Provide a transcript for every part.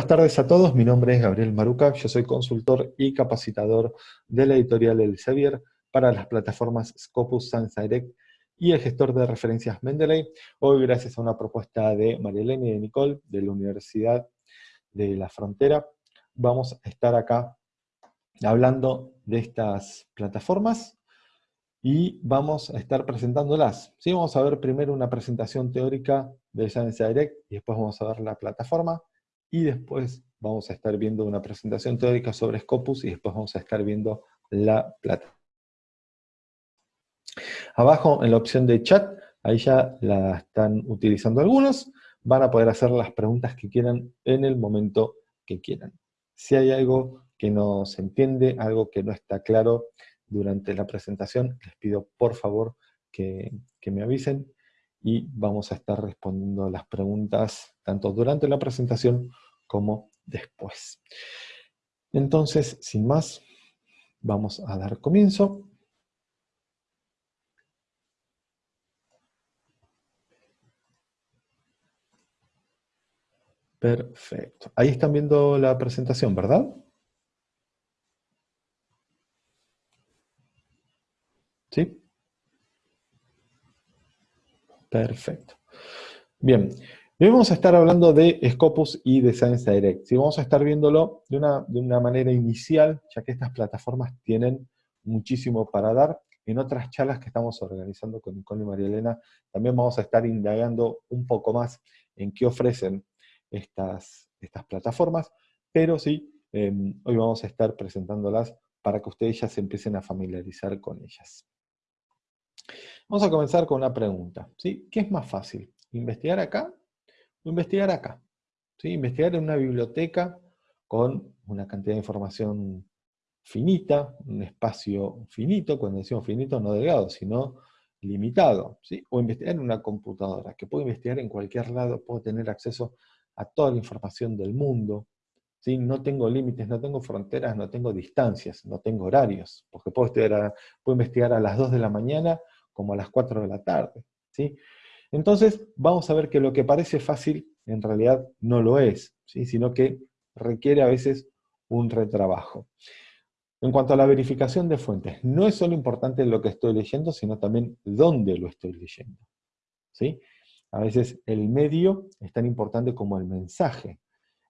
Buenas tardes a todos, mi nombre es Gabriel Maruca, yo soy consultor y capacitador de la editorial Elsevier para las plataformas Scopus, Sans Direct y el gestor de referencias Mendeley. Hoy, gracias a una propuesta de María y de Nicole de la Universidad de la Frontera, vamos a estar acá hablando de estas plataformas y vamos a estar presentándolas. ¿Sí? Vamos a ver primero una presentación teórica de Science Direct y después vamos a ver la plataforma y después vamos a estar viendo una presentación teórica sobre Scopus y después vamos a estar viendo la plata. Abajo en la opción de chat, ahí ya la están utilizando algunos, van a poder hacer las preguntas que quieran en el momento que quieran. Si hay algo que no se entiende, algo que no está claro durante la presentación, les pido por favor que, que me avisen y vamos a estar respondiendo las preguntas tanto durante la presentación como después. Entonces, sin más, vamos a dar comienzo. Perfecto. Ahí están viendo la presentación, ¿verdad? ¿Sí? Perfecto. Bien, hoy vamos a estar hablando de Scopus y de Science Direct. ¿sí? Vamos a estar viéndolo de una, de una manera inicial, ya que estas plataformas tienen muchísimo para dar. En otras charlas que estamos organizando con Nicole y María Elena, también vamos a estar indagando un poco más en qué ofrecen estas, estas plataformas, pero sí, em, hoy vamos a estar presentándolas para que ustedes ya se empiecen a familiarizar con ellas. Vamos a comenzar con una pregunta. ¿sí? ¿Qué es más fácil? ¿Investigar acá o investigar acá? ¿Sí? Investigar en una biblioteca con una cantidad de información finita, un espacio finito, cuando decimos finito no delgado, sino limitado, ¿sí? o investigar en una computadora, que puedo investigar en cualquier lado, puedo tener acceso a toda la información del mundo, ¿sí? no tengo límites, no tengo fronteras, no tengo distancias, no tengo horarios, porque puedo, puedo investigar a las 2 de la mañana como a las 4 de la tarde. ¿sí? Entonces, vamos a ver que lo que parece fácil, en realidad no lo es, ¿sí? sino que requiere a veces un retrabajo. En cuanto a la verificación de fuentes, no es solo importante lo que estoy leyendo, sino también dónde lo estoy leyendo. ¿sí? A veces el medio es tan importante como el mensaje.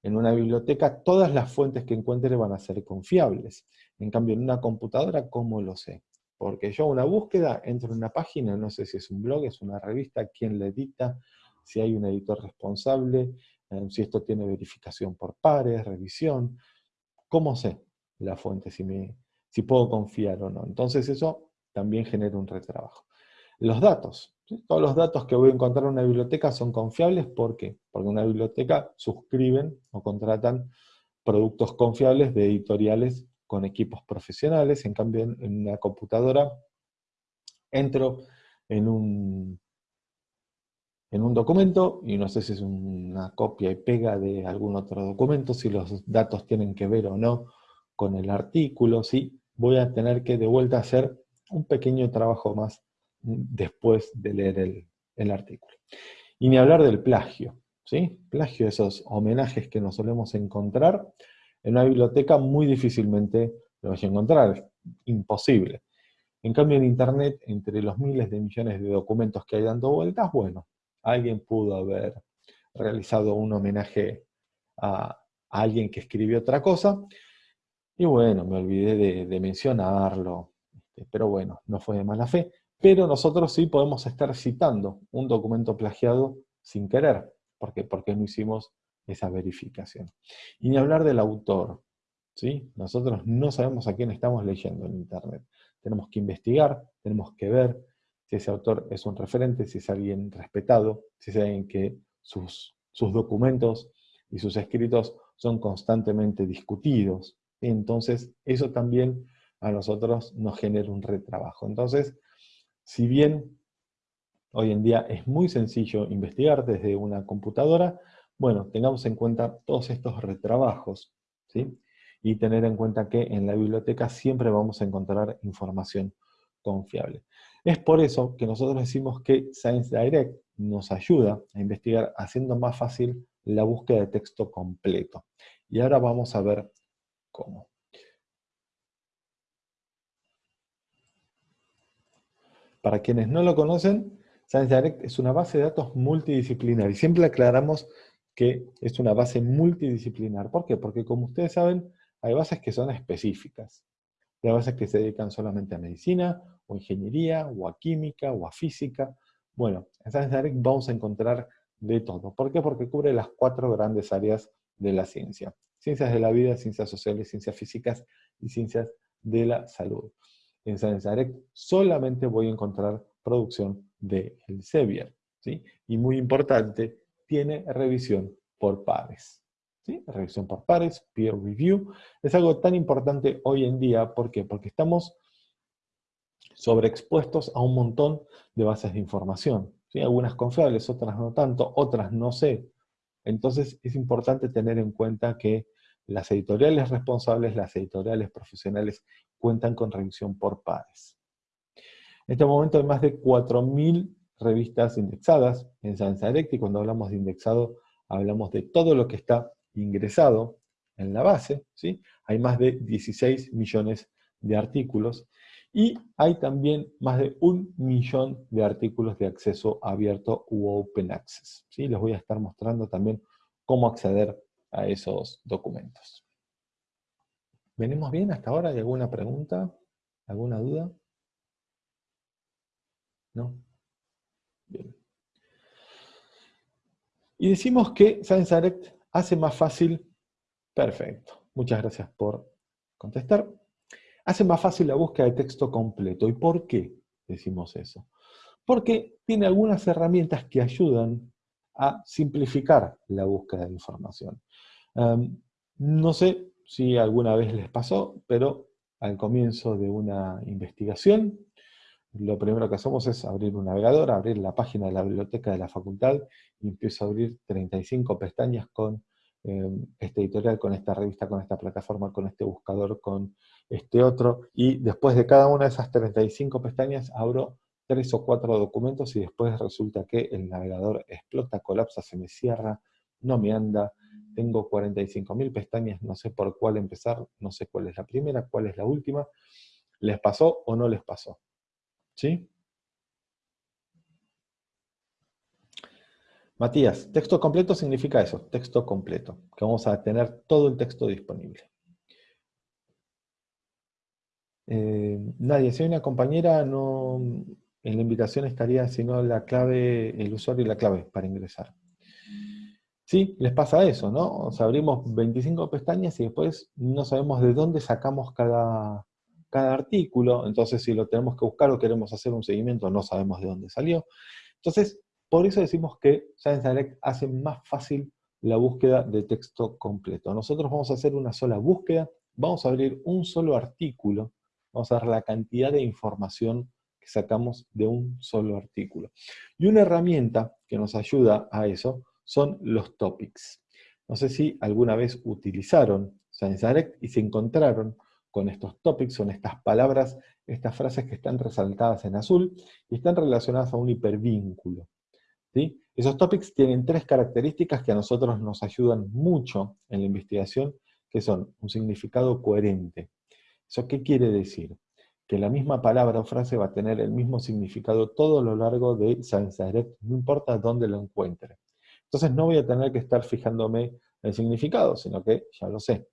En una biblioteca todas las fuentes que encuentre van a ser confiables. En cambio, en una computadora, ¿cómo lo sé? Porque yo una búsqueda, entro en una página, no sé si es un blog, es una revista, quién la edita, si hay un editor responsable, eh, si esto tiene verificación por pares, revisión. ¿Cómo sé la fuente, si, me, si puedo confiar o no? Entonces eso también genera un retrabajo. Los datos. Todos los datos que voy a encontrar en una biblioteca son confiables. ¿Por qué? Porque en una biblioteca suscriben o contratan productos confiables de editoriales con equipos profesionales, en cambio en, una computadora entro en un, en un documento, y no sé si es una copia y pega de algún otro documento, si los datos tienen que ver o no con el artículo, ¿sí? voy a tener que de vuelta hacer un pequeño trabajo más después de leer el, el artículo. Y ni hablar del plagio, ¿sí? Plagio, esos homenajes que nos solemos encontrar, en una biblioteca muy difícilmente lo vas a encontrar, imposible. En cambio en Internet, entre los miles de millones de documentos que hay dando vueltas, bueno, alguien pudo haber realizado un homenaje a, alguien que escribió otra cosa, y bueno, me olvidé de, de mencionarlo, este, pero bueno, no fue de mala fe. Pero nosotros sí podemos estar citando un documento plagiado sin querer. ¿Por qué? Porque no hicimos esa verificación. Y ni hablar del autor. ¿sí? Nosotros no sabemos a quién estamos leyendo en Internet. Tenemos que investigar, tenemos que ver si ese autor es un referente, si es alguien respetado, si es alguien que sus, sus documentos y sus escritos son constantemente discutidos. Entonces, eso también a nosotros nos genera un retrabajo. Entonces, si bien hoy en día es muy sencillo investigar desde una computadora, bueno, tengamos en cuenta todos estos retrabajos, ¿sí? Y tener en cuenta que en la biblioteca siempre vamos a encontrar información confiable. Es por eso que nosotros decimos que Science Direct nos ayuda a investigar haciendo más fácil la búsqueda de texto completo. Y ahora vamos a ver cómo. Para quienes no lo conocen, Science Direct es una base de datos multidisciplinar y siempre aclaramos que es una base multidisciplinar. ¿Por qué? Porque como ustedes saben, hay bases que son específicas. Hay bases que se dedican solamente a medicina, o ingeniería, o a química, o a física. Bueno, en Science Direct vamos a encontrar de todo. ¿Por qué? Porque cubre las cuatro grandes áreas de la ciencia. Ciencias de la vida, ciencias sociales, ciencias físicas y ciencias de la salud. En Science Direct solamente voy a encontrar producción de Elsevier. ¿sí? Y muy importante, tiene revisión por pares. Revisión por pares, peer review. Es algo tan importante hoy en día, ¿por qué? Porque estamos sobreexpuestos a un montón de bases de información. Algunas confiables, otras no tanto, otras no sé. Entonces es importante tener en cuenta que las editoriales responsables, las editoriales profesionales, cuentan con revisión por pares. En este momento hay más de 4.000 revistas indexadas en Science Direct, y cuando hablamos de indexado, hablamos de todo lo que está ingresado en la base, ¿sí? Hay más de 16 millones de artículos, y hay también más de un millón de artículos de acceso abierto u open access. ¿sí? Les voy a estar mostrando también cómo acceder a esos documentos. ¿Venimos bien hasta ahora? ¿Hay alguna pregunta? ¿Alguna duda? ¿No? Y decimos que Science Direct hace más fácil, perfecto, muchas gracias por contestar, hace más fácil la búsqueda de texto completo. ¿Y por qué decimos eso? Porque tiene algunas herramientas que ayudan a simplificar la búsqueda de información. Em, no sé si alguna vez les pasó, pero al comienzo de una investigación, lo primero que hacemos es abrir un navegador, abrir la página de la biblioteca de la facultad y empiezo a abrir 35 pestañas con em, este editorial, con esta revista, con esta plataforma, con este buscador, con este otro, y después de cada una de esas 35 pestañas abro tres o cuatro documentos y después resulta que el navegador explota, colapsa, se me cierra, no me anda, tengo 45.000 pestañas, no sé por cuál empezar, no sé cuál es la primera, cuál es la última, ¿les pasó o no les pasó? ¿Sí? Matías, texto completo significa eso, texto completo, que vamos a tener todo el texto disponible. Eh, nadie, si hay una compañera, no, en la invitación estaría sino la clave, el usuario y la clave para ingresar. Sí, les pasa eso, ¿no? Abrimos 25 pestañas y después no sabemos de dónde sacamos cada, cada artículo, entonces si lo tenemos que buscar o queremos hacer un seguimiento, no sabemos de dónde salió. Entonces, por eso decimos que Science Direct hace más fácil la búsqueda de texto completo. Nosotros vamos a hacer una sola búsqueda, vamos a abrir un solo artículo, vamos a ver la cantidad de información que sacamos de un solo artículo. Y una herramienta que nos ayuda a eso son los topics. No sé si alguna vez utilizaron Science Direct y se encontraron con estos topics, son estas palabras, estas frases que están resaltadas en azul y están relacionadas a un hipervínculo. ¿sí? Esos topics tienen tres características que a nosotros nos ayudan mucho en la investigación, que son un significado coherente. ¿Eso qué quiere decir? Que la misma palabra o frase va a tener el mismo significado todo lo largo de Direct, no importa dónde lo encuentre. Entonces no voy a tener que estar fijándome el significado, sino que ya lo sé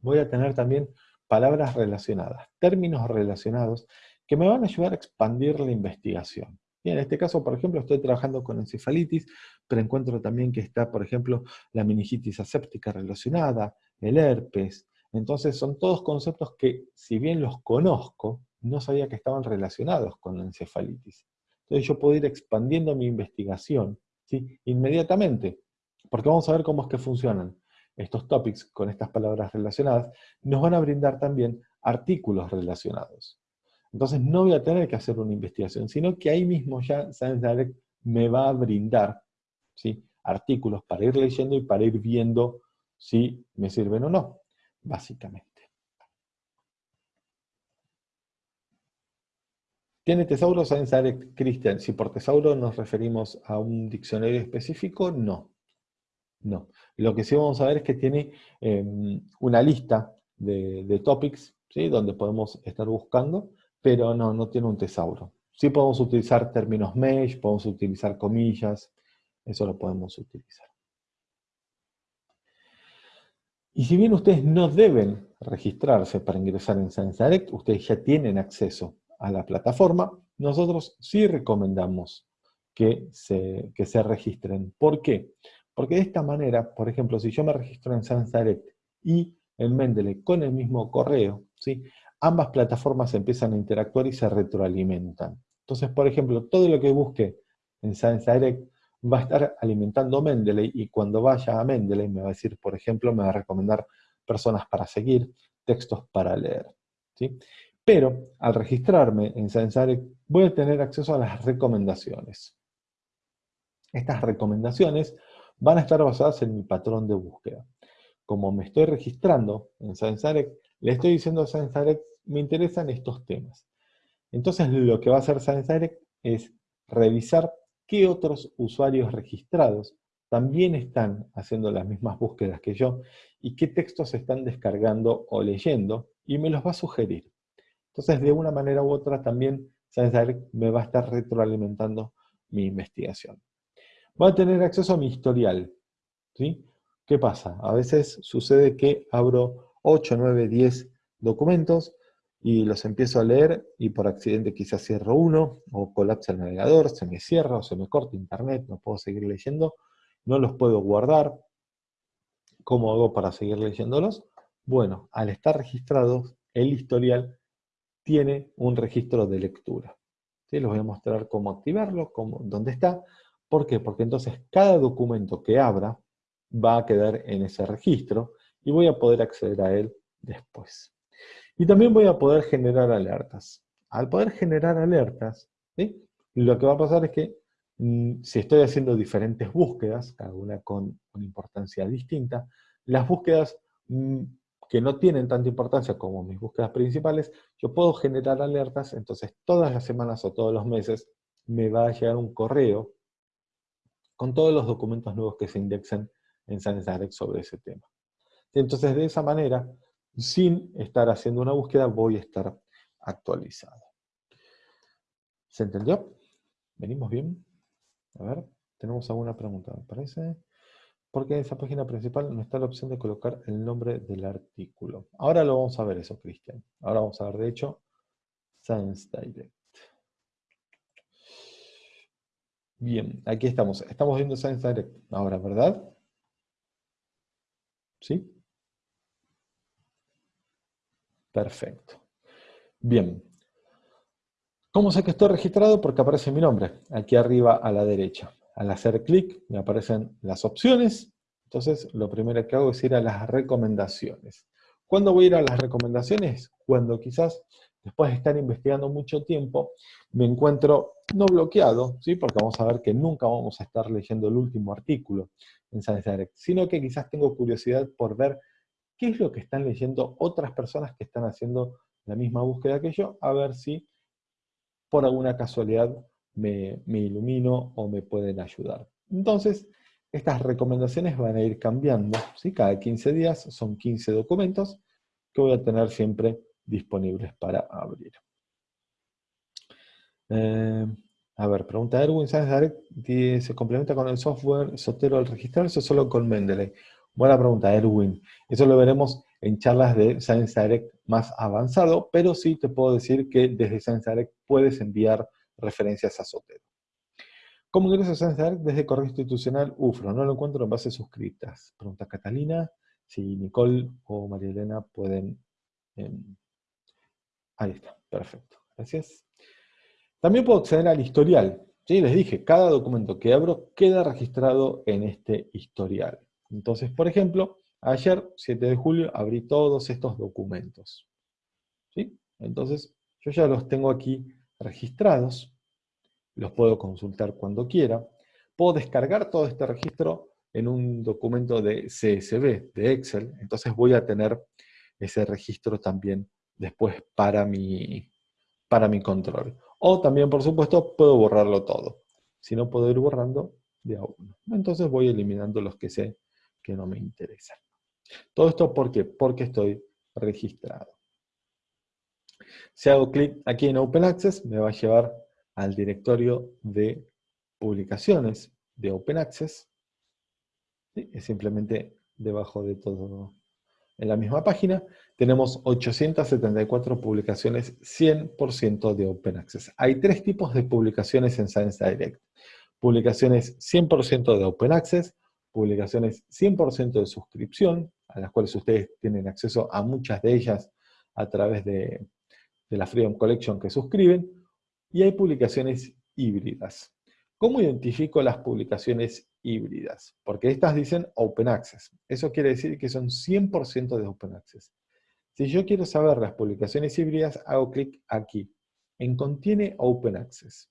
voy a tener también palabras relacionadas, términos relacionados, que me van a ayudar a expandir la investigación. en este caso, por ejemplo, estoy trabajando con encefalitis, pero encuentro también que está, por ejemplo, la meningitis aséptica relacionada, el herpes. Entonces, son todos conceptos que, si bien los conozco, no sabía que estaban relacionados con la encefalitis. Entonces, yo puedo ir expandiendo mi investigación ¿sí? inmediatamente, porque vamos a ver cómo es que funcionan estos topics con estas palabras relacionadas, nos van a brindar también artículos relacionados. Entonces no voy a tener que hacer una investigación, sino que ahí mismo ya Science Direct me va a brindar ¿sí? artículos para ir leyendo y para ir viendo si me sirven o no, básicamente. ¿Tiene tesauro Science Direct Christian? Si por tesauro nos referimos a un diccionario específico, no. No. Lo que sí vamos a ver es que tiene em, una lista de, topics, ¿sí? donde podemos estar buscando, pero no, no tiene un tesauro. Sí podemos utilizar términos mesh, podemos utilizar comillas, eso lo podemos utilizar. Y si bien ustedes no deben registrarse para ingresar en Science Direct, ustedes ya tienen acceso a la plataforma, nosotros sí recomendamos que se, que se registren. ¿Por qué? De esta manera, por ejemplo, si yo me registro en Direct y en Mendeley con el mismo correo, ¿sí? ambas plataformas empiezan a interactuar y se retroalimentan. Entonces, por ejemplo, todo lo que busque en Direct va a estar alimentando Mendeley y cuando vaya a Mendeley me va a decir, por ejemplo, me va a recomendar personas para seguir, textos para leer. ¿sí? Pero al registrarme en Direct voy a tener acceso a las recomendaciones. Estas recomendaciones van a estar basadas en mi patrón de búsqueda. Como me estoy registrando en Science Direct, le estoy diciendo a Science Direct, me interesan estos temas. Entonces lo que va a hacer Science Direct es revisar qué otros usuarios registrados también están haciendo las mismas búsquedas que yo y qué textos están descargando o leyendo y me los va a sugerir. Entonces, de una manera u otra también Science me va a estar retroalimentando mi investigación. Voy a tener acceso a mi historial. ¿sí? ¿Qué pasa? A veces sucede que abro 8, 9, 10 documentos y los empiezo a leer y por accidente quizás cierro uno, o colapsa el navegador, se me cierra o se me corta internet, no puedo seguir leyendo, no los puedo guardar. ¿Cómo hago para seguir leyéndolos? Bueno, al estar registrados, el historial tiene un registro de lectura. ¿Sí? Les voy a mostrar cómo activarlo, cómo, dónde está. ¿Por qué? Porque entonces cada documento que abra va a quedar en ese registro y voy a poder acceder a él después. Y también voy a poder generar alertas. Al poder generar alertas, lo que va a pasar es que mm, si estoy haciendo diferentes búsquedas, cada una con una importancia distinta, las búsquedas mm, que no tienen tanta importancia como mis búsquedas principales, yo puedo generar alertas, entonces todas las semanas o todos los meses me va a llegar un correo con todos los documentos nuevos que se indexen en Direct sobre ese tema. Entonces, de esa manera, sin estar haciendo una búsqueda, voy a estar actualizado. ¿Se entendió? ¿Venimos bien? A ver, tenemos alguna pregunta, me parece. Porque en esa página principal no está la opción de colocar el nombre del artículo. Ahora lo vamos a ver eso, Cristian. Ahora vamos a ver, de hecho, Science Direct. Bien, aquí estamos. Estamos viendo Science Direct ahora, ¿verdad? ¿Sí? Perfecto. Bien. ¿Cómo sé que estoy registrado? Porque aparece mi nombre, aquí arriba a la derecha. Al hacer clic me aparecen las opciones, entonces lo primero que hago es ir a las recomendaciones. ¿Cuándo voy a ir a las recomendaciones? Cuando quizás después de estar investigando mucho tiempo, me encuentro no bloqueado, ¿sí? porque vamos a ver que nunca vamos a estar leyendo el último artículo en Science Direct, sino que quizás tengo curiosidad por ver qué es lo que están leyendo otras personas que están haciendo la misma búsqueda que yo, a ver si por alguna casualidad me, ilumino o me pueden ayudar. Entonces, estas recomendaciones van a ir cambiando, ¿sí? cada 15 días son 15 documentos que voy a tener siempre disponibles para abrir. Eh, a ver, pregunta Erwin, ¿sabes se complementa con el software Sotero al registrarse o solo con Mendeley? Buena pregunta, Erwin. Eso lo veremos en charlas de Science Direct más avanzado, pero sí te puedo decir que desde Science Direct puedes enviar referencias a Sotero. ¿Cómo ingreso a Science Direct desde correo institucional UFRO? No lo encuentro en bases suscritas. Pregunta Catalina. Si Nicole o María Elena pueden... Em, ahí está, perfecto. Gracias. También puedo acceder al historial. ¿sí? Les dije, cada documento que abro queda registrado en este historial. Entonces, por ejemplo, ayer, 7 de julio, abrí todos estos documentos. ¿sí? Entonces, yo ya los tengo aquí registrados, los puedo consultar cuando quiera, puedo descargar todo este registro en un documento de CSV, de Excel, entonces voy a tener ese registro también después para mi, para mi control. O también, por supuesto, puedo borrarlo todo. Si no puedo ir borrando, de a uno. Entonces voy eliminando los que sé que no me interesan. Todo esto ¿por qué? Porque estoy registrado. Si hago clic aquí en Open Access, me va a llevar al directorio de publicaciones de Open Access. Es simplemente debajo de todo en la misma página, tenemos 874 publicaciones 100% de Open Access. Hay tres tipos de publicaciones en Science Direct. Publicaciones 100% de Open Access, publicaciones 100% de suscripción, a las cuales ustedes tienen acceso a muchas de ellas a través de, la Freedom Collection que suscriben, y hay publicaciones híbridas. ¿Cómo identifico las publicaciones híbridas? Porque estas dicen Open Access. Eso quiere decir que son 100% de Open Access. Si yo quiero saber las publicaciones híbridas, hago clic aquí, en Contiene Open Access.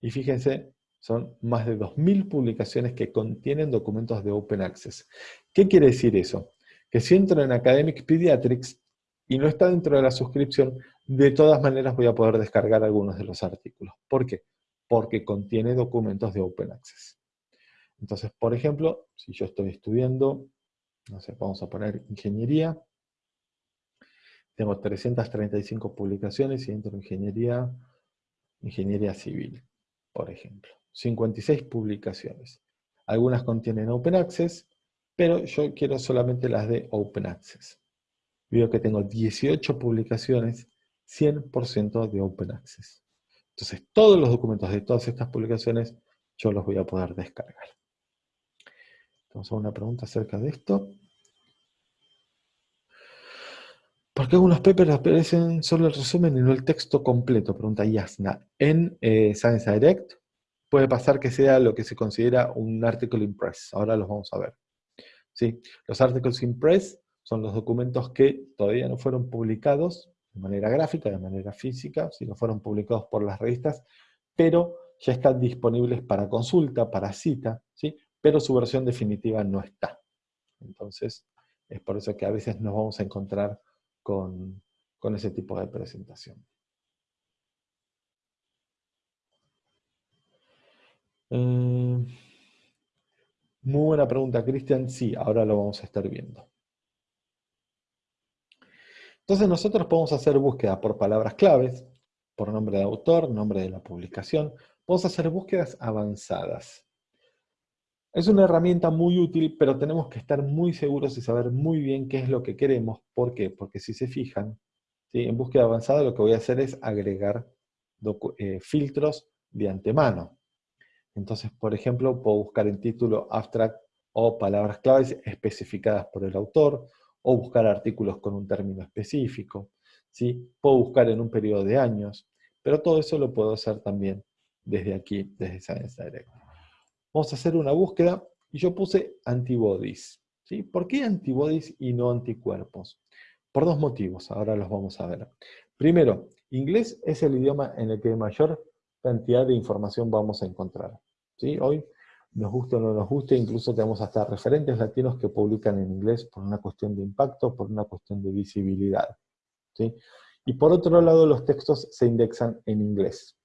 Y fíjense, son más de 2.000 publicaciones que contienen documentos de Open Access. ¿Qué quiere decir eso? Que si entro en Academic Pediatrics y no está dentro de la suscripción, de todas maneras voy a poder descargar algunos de los artículos. ¿Por qué? porque contiene documentos de Open Access. Entonces, por ejemplo, si yo estoy estudiando, no sé, vamos a poner ingeniería, tengo 335 publicaciones y entro en ingeniería, ingeniería civil, por ejemplo. 56 publicaciones. Algunas contienen Open Access, pero yo quiero solamente las de Open Access. Veo que tengo 18 publicaciones, 100% de Open Access. Entonces, todos los documentos de todas estas publicaciones yo los voy a poder descargar. A una pregunta acerca de esto. ¿Por qué algunos papers aparecen solo el resumen y no el texto completo? Pregunta Yasna. En eh, Science Direct puede pasar que sea lo que se considera un article impress. Ahora los vamos a ver. ¿Sí? Los articles impress son los documentos que todavía no fueron publicados, de manera gráfica, de manera física, si no fueron publicados por las revistas, pero ya están disponibles para consulta, para cita, ¿sí? pero su versión definitiva no está. Entonces, es por eso que a veces nos vamos a encontrar con, ese tipo de presentación. Eh, muy buena pregunta, Cristian. Sí, ahora lo vamos a estar viendo. Entonces nosotros podemos hacer búsqueda por palabras claves, por nombre de autor, nombre de la publicación. Podemos hacer búsquedas avanzadas. Es una herramienta muy útil, pero tenemos que estar muy seguros y saber muy bien qué es lo que queremos. ¿Por qué? Porque si se fijan, en búsqueda avanzada lo que voy a hacer es agregar eh, filtros de antemano. Entonces, por ejemplo, puedo buscar en título, abstract o palabras claves especificadas por el autor, o buscar artículos con un término específico, ¿sí? puedo buscar en un periodo de años, pero todo eso lo puedo hacer también desde aquí, desde Science Direct. Vamos a hacer una búsqueda, y yo puse antibodies. ¿sí? ¿Por qué antibodies y no anticuerpos? Por dos motivos, ahora los vamos a ver. Primero, inglés es el idioma en el que mayor cantidad de información vamos a encontrar. ¿sí? Hoy nos guste o no nos guste, incluso tenemos hasta referentes latinos que publican en inglés por una cuestión de impacto, por una cuestión de visibilidad. ¿sí? Y por otro lado, los textos se indexan en inglés.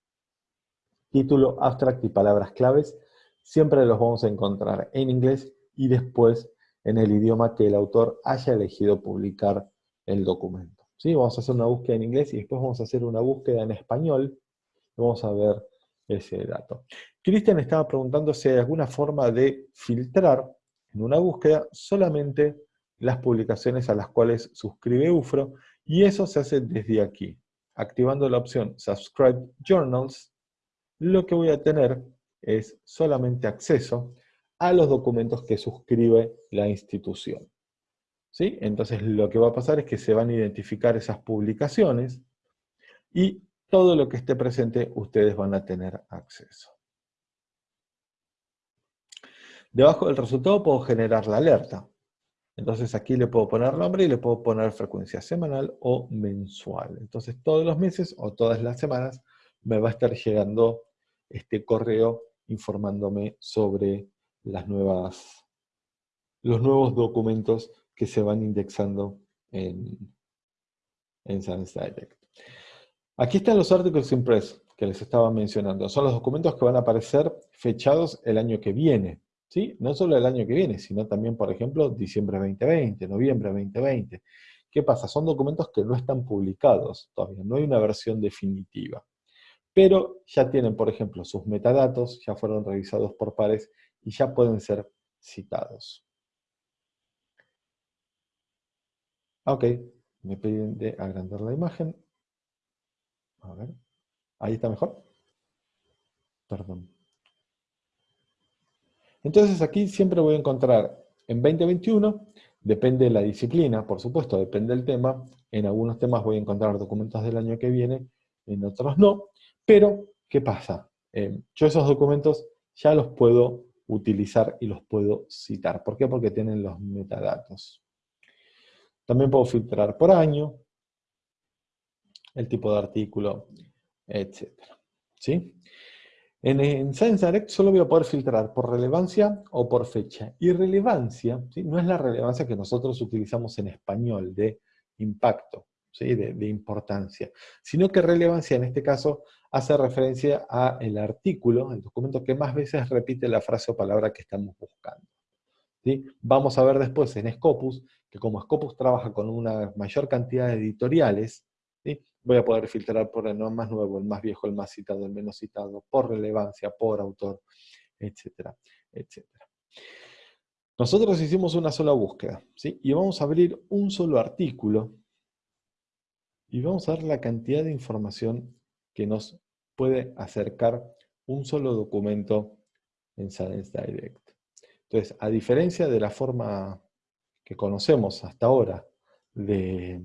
Título, abstract y palabras claves, siempre los vamos a encontrar en inglés y después en el idioma que el autor haya elegido publicar el documento. ¿sí? Vamos a hacer una búsqueda en inglés y después vamos a hacer una búsqueda en español. Vamos a ver ese dato. Cristian estaba preguntando si hay alguna forma de filtrar en una búsqueda solamente las publicaciones a las cuales suscribe UFRO, y eso se hace desde aquí. Activando la opción Subscribe Journals, lo que voy a tener es solamente acceso a los documentos que suscribe la institución. ¿Sí? Entonces lo que va a pasar es que se van a identificar esas publicaciones y todo lo que esté presente ustedes van a tener acceso. Debajo del resultado puedo generar la alerta. Entonces aquí le puedo poner nombre y le puedo poner frecuencia semanal o mensual. Entonces todos los meses o todas las semanas me va a estar llegando este correo informándome sobre las nuevas, los nuevos documentos que se van indexando en, en Science Direct. Aquí están los articles impress que les estaba mencionando. Son los documentos que van a aparecer fechados el año que viene. ¿sí? No solo el año que viene, sino también, por ejemplo, diciembre 2020, noviembre 2020. ¿Qué pasa? Son documentos que no están publicados todavía, no hay una versión definitiva. Pero ya tienen, por ejemplo, sus metadatos, ya fueron revisados por pares y ya pueden ser citados. Ok, me piden de agrandar la imagen. A ver, ahí está mejor. Perdón. Entonces aquí siempre voy a encontrar en 2021, depende de la disciplina, por supuesto, depende del tema. En algunos temas voy a encontrar documentos del año que viene, en otros no. Pero, ¿qué pasa? Eh, yo esos documentos ya los puedo utilizar y los puedo citar. ¿Por qué? Porque tienen los metadatos. También puedo filtrar por año, el tipo de artículo, etc. ¿Sí? En, Science Direct solo voy a poder filtrar por relevancia o por fecha. Y relevancia no es la relevancia que nosotros utilizamos en español, de impacto, ¿sí? de, importancia, sino que relevancia en este caso hace referencia al artículo, el documento que más veces repite la frase o palabra que estamos buscando. ¿sí? Vamos a ver después en Scopus, que como Scopus trabaja con una mayor cantidad de editoriales, voy a poder filtrar por el más nuevo, el más viejo, el más citado, el menos citado, por relevancia, por autor, etcétera, etcétera. Nosotros hicimos una sola búsqueda, ¿sí? y vamos a abrir un solo artículo, y vamos a ver la cantidad de información que nos puede acercar un solo documento en Science Direct. Entonces, a diferencia de la forma que conocemos hasta ahora de,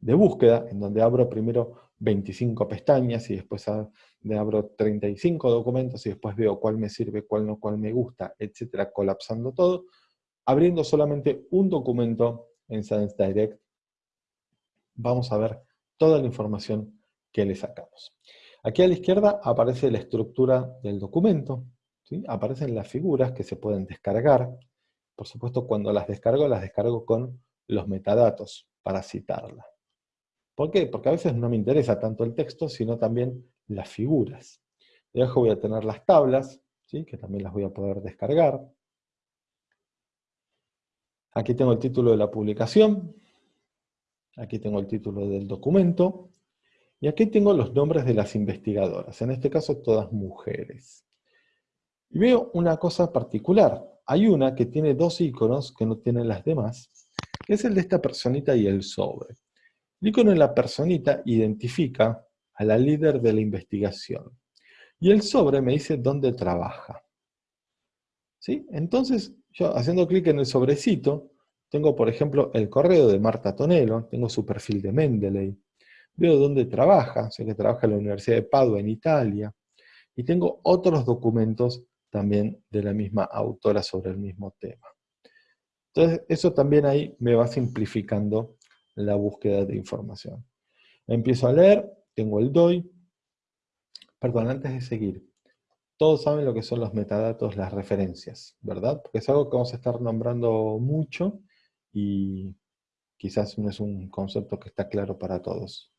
búsqueda, en donde abro primero 25 pestañas y después abro 35 documentos y después veo cuál me sirve, cuál no, cuál me gusta, etcétera, colapsando todo, abriendo solamente un documento en Science Direct, vamos a ver toda la información que le sacamos. Aquí a la izquierda aparece la estructura del documento, aparecen las figuras que se pueden descargar, por supuesto cuando las descargo, las descargo con los metadatos para citarla. ¿Por qué? Porque a veces no me interesa tanto el texto, sino también las figuras. Debajo voy a tener las tablas, ¿sí? que también las voy a poder descargar. Aquí tengo el título de la publicación, aquí tengo el título del documento, y aquí tengo los nombres de las investigadoras, en este caso todas mujeres. Y veo una cosa particular, hay una que tiene dos iconos que no tienen las demás, que es el de esta personita y el sobre. El icono de la personita identifica a la líder de la investigación. Y el sobre me dice dónde trabaja. ¿Sí? Entonces, yo haciendo clic en el sobrecito, tengo por ejemplo el correo de Marta Tonelo, tengo su perfil de Mendeley, veo dónde trabaja, sé que trabaja en la Universidad de Padua en Italia, y tengo otros documentos también de la misma autora sobre el mismo tema. Entonces, eso también ahí me va simplificando la búsqueda de información. Empiezo a leer, tengo el DOI. Perdón, antes de seguir, todos saben lo que son los metadatos, las referencias, ¿verdad? Porque es algo que vamos a estar nombrando mucho y quizás no es un concepto que está claro para todos.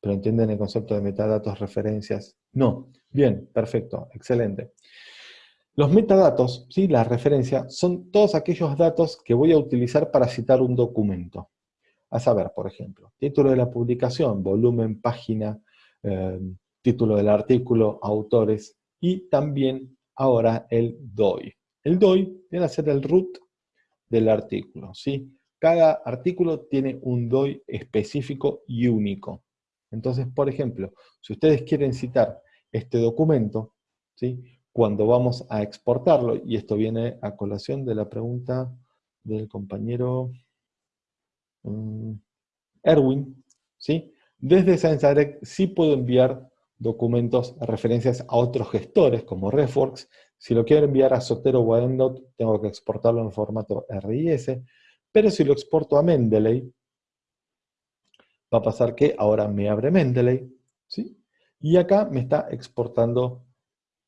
¿Pero entienden el concepto de metadatos, referencias? No. Bien, perfecto, excelente. Los metadatos, ¿sí? la referencia, son todos aquellos datos que voy a utilizar para citar un documento. A saber, por ejemplo, título de la publicación, volumen, página, eh, título del artículo, autores, y también ahora el DOI. El DOI viene a ser el root del artículo, ¿sí? Cada artículo tiene un DOI específico y único. Entonces, por ejemplo, si ustedes quieren citar este documento, ¿sí? cuando vamos a exportarlo, y esto viene a colación de la pregunta del compañero Mm, Erwin, ¿sí? Desde Science Direct sí puedo enviar documentos, referencias a otros gestores, como RefWorks. Si lo quiero enviar a Sotero o a EndNote, tengo que exportarlo en formato RIS. Pero si lo exporto a Mendeley, va a pasar que ahora me abre Mendeley, ¿sí? Y acá me está exportando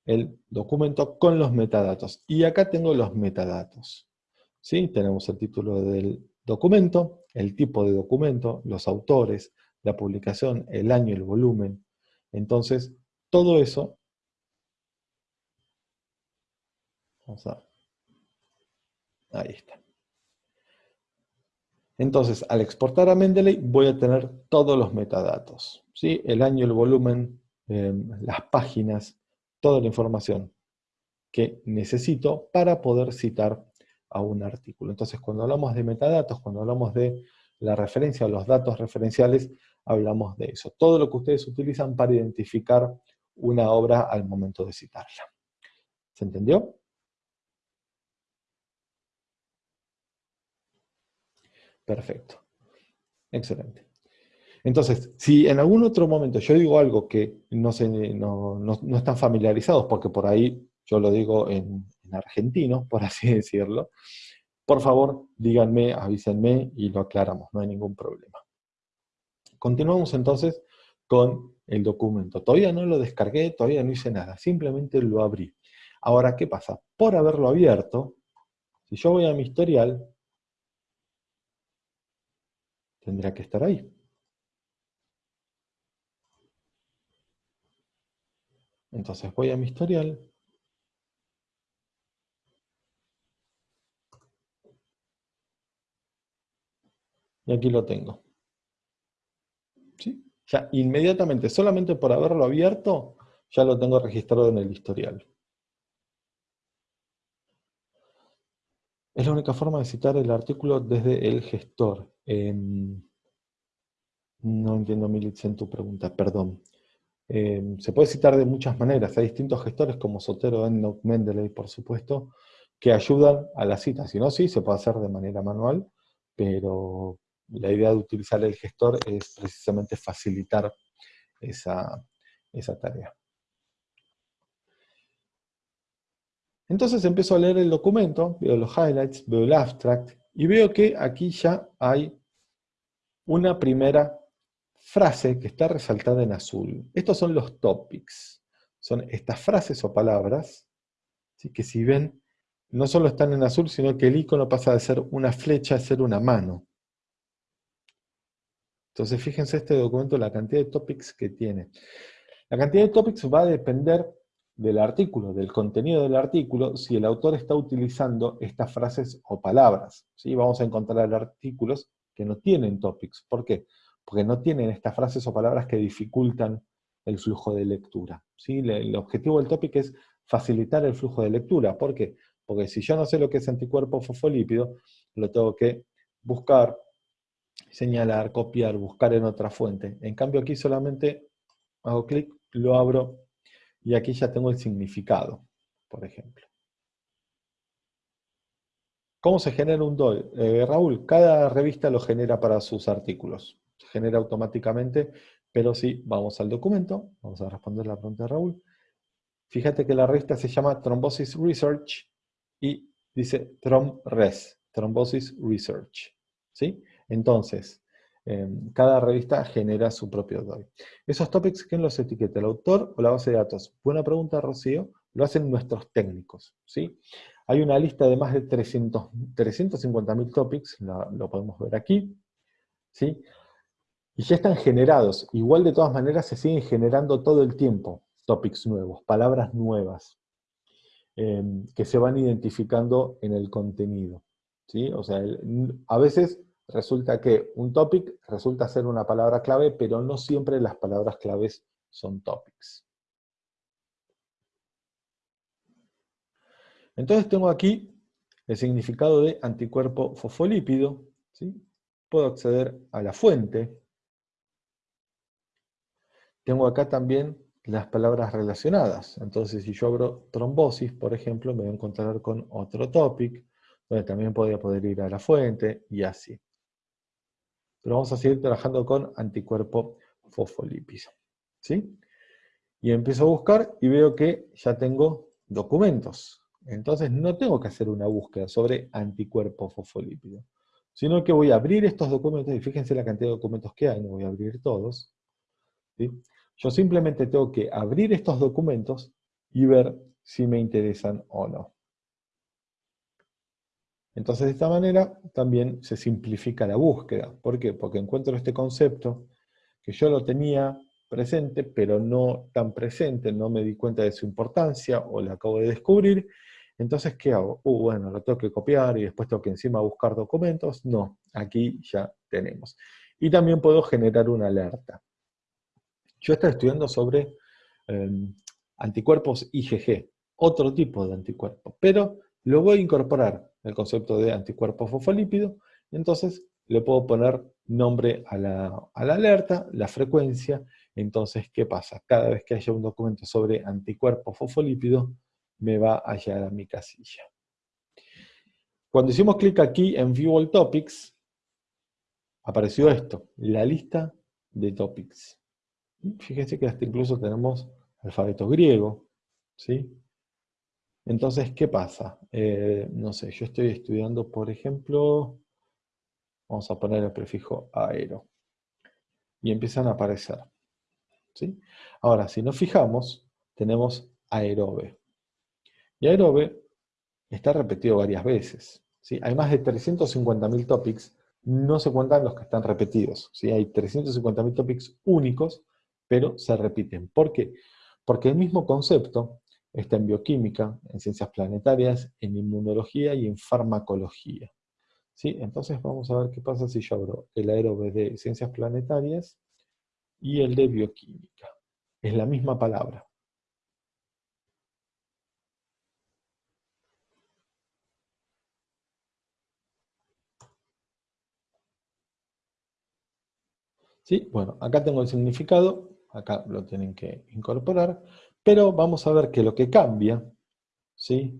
el documento con los metadatos. Y acá tengo los metadatos. ¿sí? Tenemos el título del documento, el tipo de documento, los autores, la publicación, el año, el volumen. Entonces, todo eso, vamos a Ahí está. Entonces, al exportar a Mendeley, voy a tener todos los metadatos. ¿sí? El año, el volumen, em, las páginas, toda la información que necesito para poder citar a un artículo. Entonces, cuando hablamos de metadatos, cuando hablamos de la referencia o los datos referenciales, hablamos de eso. Todo lo que ustedes utilizan para identificar una obra al momento de citarla. ¿Se entendió? Perfecto. Excelente. Entonces, si en algún otro momento yo digo algo que no, se, no, están familiarizados, porque por ahí yo lo digo en, en, argentino, por así decirlo, por favor díganme, avísenme y lo aclaramos, no hay ningún problema. Continuamos entonces con el documento. Todavía no lo descargué, todavía no hice nada, simplemente lo abrí. Ahora, ¿qué pasa? Por haberlo abierto, si yo voy a mi historial, tendría que estar ahí. Entonces voy a mi historial. Y aquí lo tengo. ¿Sí? Ya inmediatamente, solamente por haberlo abierto, ya lo tengo registrado en el historial. Es la única forma de citar el artículo desde el gestor. Em, no entiendo, Militz, en tu pregunta, perdón. Em, se puede citar de muchas maneras. Hay distintos gestores como Sotero, EndNote, Mendeley, por supuesto, que ayudan a la cita. Si no, sí, se puede hacer de manera manual, pero la idea de utilizar el gestor es precisamente facilitar esa, esa tarea. Entonces empiezo a leer el documento, veo los highlights, veo el abstract, y veo que aquí ya hay una primera frase que está resaltada en azul. Estos son los topics. Son estas frases o palabras, que si ven, no solo están en azul, sino que el icono pasa de ser una flecha a ser una mano. Entonces fíjense este documento, la cantidad de topics que tiene. La cantidad de topics va a depender del artículo, del contenido del artículo, si el autor está utilizando estas frases o palabras. ¿sí? Vamos a encontrar artículos que no tienen topics. ¿Por qué? Porque no tienen estas frases o palabras que dificultan el flujo de lectura. ¿sí? El objetivo del topic es facilitar el flujo de lectura. ¿Por qué? Porque si yo no sé lo que es anticuerpo fosfolípido, lo tengo que buscar, señalar, copiar, buscar en otra fuente. En cambio aquí solamente hago clic, lo abro y aquí ya tengo el significado, por ejemplo. ¿Cómo se genera un DOI? Eh, Raúl, cada revista lo genera para sus artículos. Se genera automáticamente, pero sí, vamos al documento, vamos a responder la pregunta de Raúl. Fíjate que la revista se llama Thrombosis Research y dice ThromRes, Thrombosis Research. ¿Sí? Entonces, cada revista genera su propio DOI. ¿Esos topics quién los etiqueta? ¿El autor o la base de datos? Buena pregunta, Rocío. Lo hacen nuestros técnicos. ¿sí? Hay una lista de más de 300, 350.000 topics, lo podemos ver aquí. ¿sí? Y ya están generados. Igual de todas maneras se siguen generando todo el tiempo topics nuevos, palabras nuevas, em, que se van identificando en el contenido. ¿sí? O sea, a veces resulta que un topic resulta ser una palabra clave, pero no siempre las palabras claves son topics. Entonces tengo aquí el significado de anticuerpo fosfolípido, ¿sí? puedo acceder a la fuente, tengo acá también las palabras relacionadas, entonces si yo abro trombosis, por ejemplo, me voy a encontrar con otro topic, donde también podría poder ir a la fuente, y así pero vamos a seguir trabajando con anticuerpo fosfolípido. ¿sí? Y empiezo a buscar y veo que ya tengo documentos. Entonces no tengo que hacer una búsqueda sobre anticuerpo fosfolípido, sino que voy a abrir estos documentos, y fíjense la cantidad de documentos que hay, no voy a abrir todos. Yo simplemente tengo que abrir estos documentos y ver si me interesan o no. Entonces de esta manera también se simplifica la búsqueda. ¿Por qué? Porque encuentro este concepto que yo lo tenía presente, pero no tan presente, no me di cuenta de su importancia o lo acabo de descubrir, Entonces, ¿qué hago? Uh, bueno, lo tengo que copiar y después tengo que encima buscar documentos. No, aquí ya tenemos. Y también puedo generar una alerta. Yo estoy estudiando sobre em, anticuerpos IgG, otro tipo de anticuerpo, pero lo voy a incorporar el concepto de anticuerpo fosfolípido, entonces le puedo poner nombre a la, alerta, la frecuencia, entonces, ¿qué pasa? Cada vez que haya un documento sobre anticuerpo fosfolípido, me va a llegar a mi casilla. Cuando hicimos clic aquí en View All Topics, apareció esto, la lista de topics. Fíjense que hasta incluso tenemos alfabeto griego, ¿sí? Entonces, ¿qué pasa? Eh, no sé, yo estoy estudiando, por ejemplo, vamos a poner el prefijo aero, y empiezan a aparecer. ¿sí? Ahora, si nos fijamos, tenemos aerobe. Y aerobe está repetido varias veces. ¿sí? Hay más de 350.000 topics, no se cuentan los que están repetidos. ¿sí? Hay 350.000 topics únicos, pero se repiten. ¿Por qué? Porque el mismo concepto está en bioquímica, en ciencias planetarias, en inmunología y en farmacología. ¿Sí? Entonces vamos a ver qué pasa si yo abro el aerobe de ciencias planetarias y el de bioquímica. Es la misma palabra. ¿Sí? Bueno, acá tengo el significado, acá lo tienen que incorporar, pero vamos a ver que lo que cambia, ¿sí?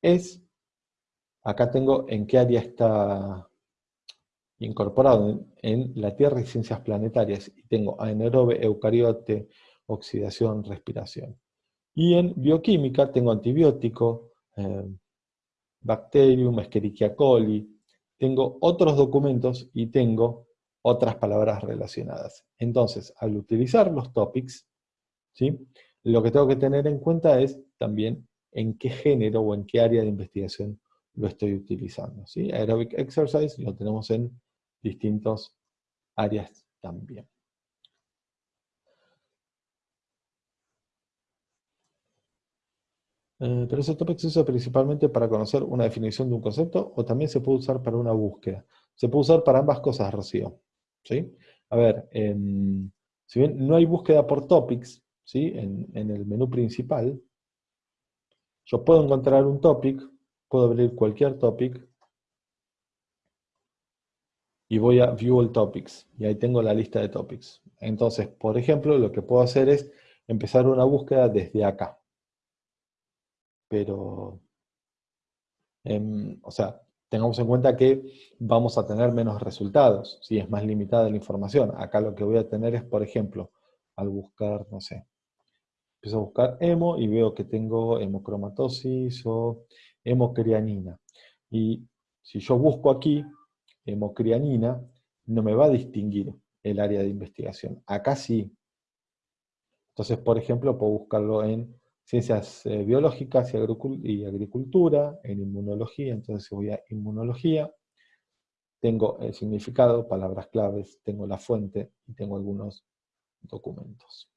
Es, acá tengo en qué área está incorporado, en, la Tierra y ciencias planetarias, y tengo anaerobe, eucariote, oxidación, respiración. Y en bioquímica tengo antibiótico, eh, bacterium, Escherichia coli, tengo otros documentos y tengo otras palabras relacionadas. Entonces, al utilizar los topics, ¿sí? Lo que tengo que tener en cuenta es también en qué género o en qué área de investigación lo estoy utilizando. Aerobic Exercise lo tenemos en distintas áreas también. Eh, pero ese topic se usa principalmente para conocer una definición de un concepto o también se puede usar para una búsqueda. Se puede usar para ambas cosas, Rocío. ¿sí? A ver, si bien no hay búsqueda por topics ¿sí? en, el menú principal, yo puedo encontrar un topic, puedo abrir cualquier topic, y voy a View All Topics, y ahí tengo la lista de topics. Entonces, por ejemplo, lo que puedo hacer es empezar una búsqueda desde acá. Pero, em, o sea, tengamos en cuenta que vamos a tener menos resultados, si es más limitada la información. Acá lo que voy a tener es, por ejemplo, al buscar, no sé, empiezo a buscar hemo y veo que tengo hemocromatosis o hemocrianina. Y si yo busco aquí hemocrianina, no me va a distinguir el área de investigación. Acá sí. Entonces, por ejemplo, puedo buscarlo en ciencias eh, biológicas y, agricultura, en inmunología, entonces voy a inmunología, tengo el significado, palabras claves, tengo la fuente y tengo algunos documentos.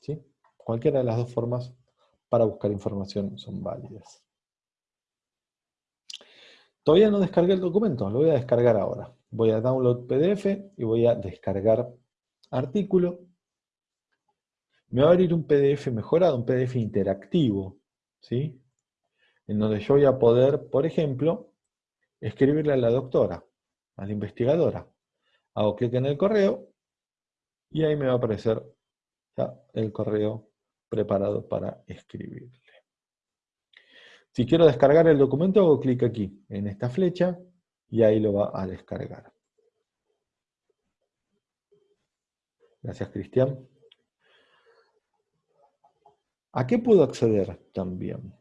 ¿Sí? Cualquiera de las dos formas para buscar información son válidas. Todavía no descargué el documento, lo voy a descargar ahora. Voy a download PDF y voy a descargar artículo me va a abrir un PDF mejorado, un PDF interactivo, ¿sí? En donde yo voy a poder, por ejemplo, escribirle a la doctora, a la investigadora. Hago clic en el correo y ahí me va a aparecer ya el correo preparado para escribirle. Si quiero descargar el documento, hago clic aquí, en esta flecha, y ahí lo va a descargar. Gracias, Cristian. ¿A qué puedo acceder también?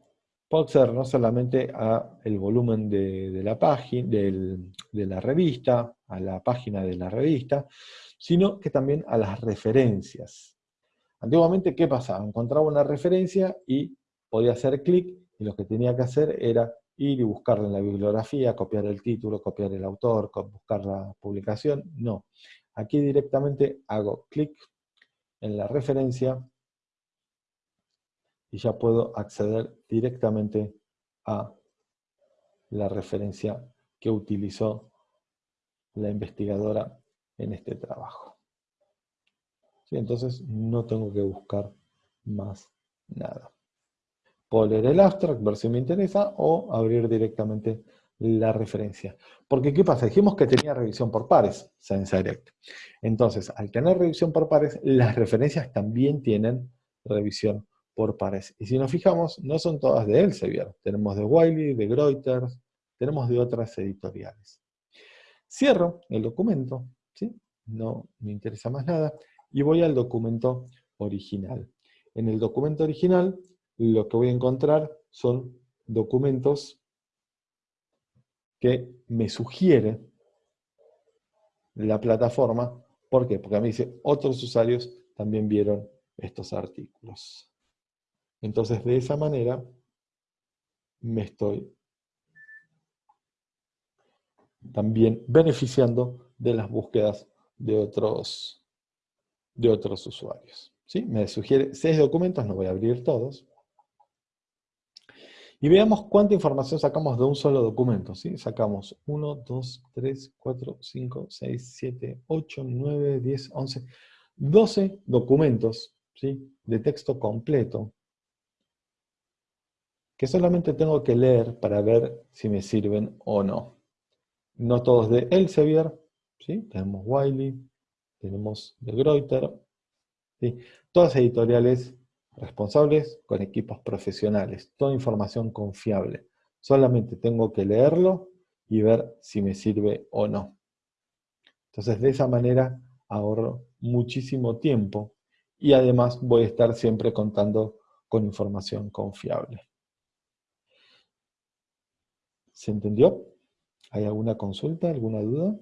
Puedo acceder no solamente a el volumen de, la página, de la revista, a la página de la revista, sino que también a las referencias. Antiguamente, ¿qué pasaba? Encontraba una referencia y podía hacer clic, y lo que tenía que hacer era ir y buscarla en la bibliografía, copiar el título, copiar el autor, buscar la publicación. No. Aquí directamente hago clic en la referencia y ya puedo acceder directamente a la referencia que utilizó la investigadora en este trabajo. Entonces no tengo que buscar más nada. Puedo leer el abstract, ver si me interesa, o abrir directamente la referencia. Porque, ¿qué pasa? Dijimos que tenía revisión por pares, Science Direct. Entonces, al tener revisión por pares, las referencias también tienen revisión por pares. Y si nos fijamos, no son todas de Elsevier. Tenemos de Wiley, de Reuters, tenemos de otras editoriales. Cierro el documento, ¿sí? no me interesa más nada, y voy al documento original. En el documento original, lo que voy a encontrar son documentos que me sugiere la plataforma. ¿Por qué? Porque mí dice, otros usuarios también vieron estos artículos. Entonces, de esa manera, me estoy también beneficiando de las búsquedas de otros, de otros usuarios. ¿Sí? Me sugiere seis documentos, no voy a abrir todos, y veamos cuánta información sacamos de un solo documento. ¿sí? Sacamos 1, 2, 3, 4, 5, 6, 7, 8, 9, 10, 11, 12 documentos ¿sí? de texto completo que solamente tengo que leer para ver si me sirven o no. No todos de Elsevier, ¿sí? tenemos Wiley, tenemos de Greuter, ¿sí? todas editoriales responsables con equipos profesionales, toda información confiable. Solamente tengo que leerlo y ver si me sirve o no. Entonces de esa manera ahorro muchísimo tiempo y además voy a estar siempre contando con información confiable. ¿Se entendió? ¿Hay alguna consulta, alguna duda?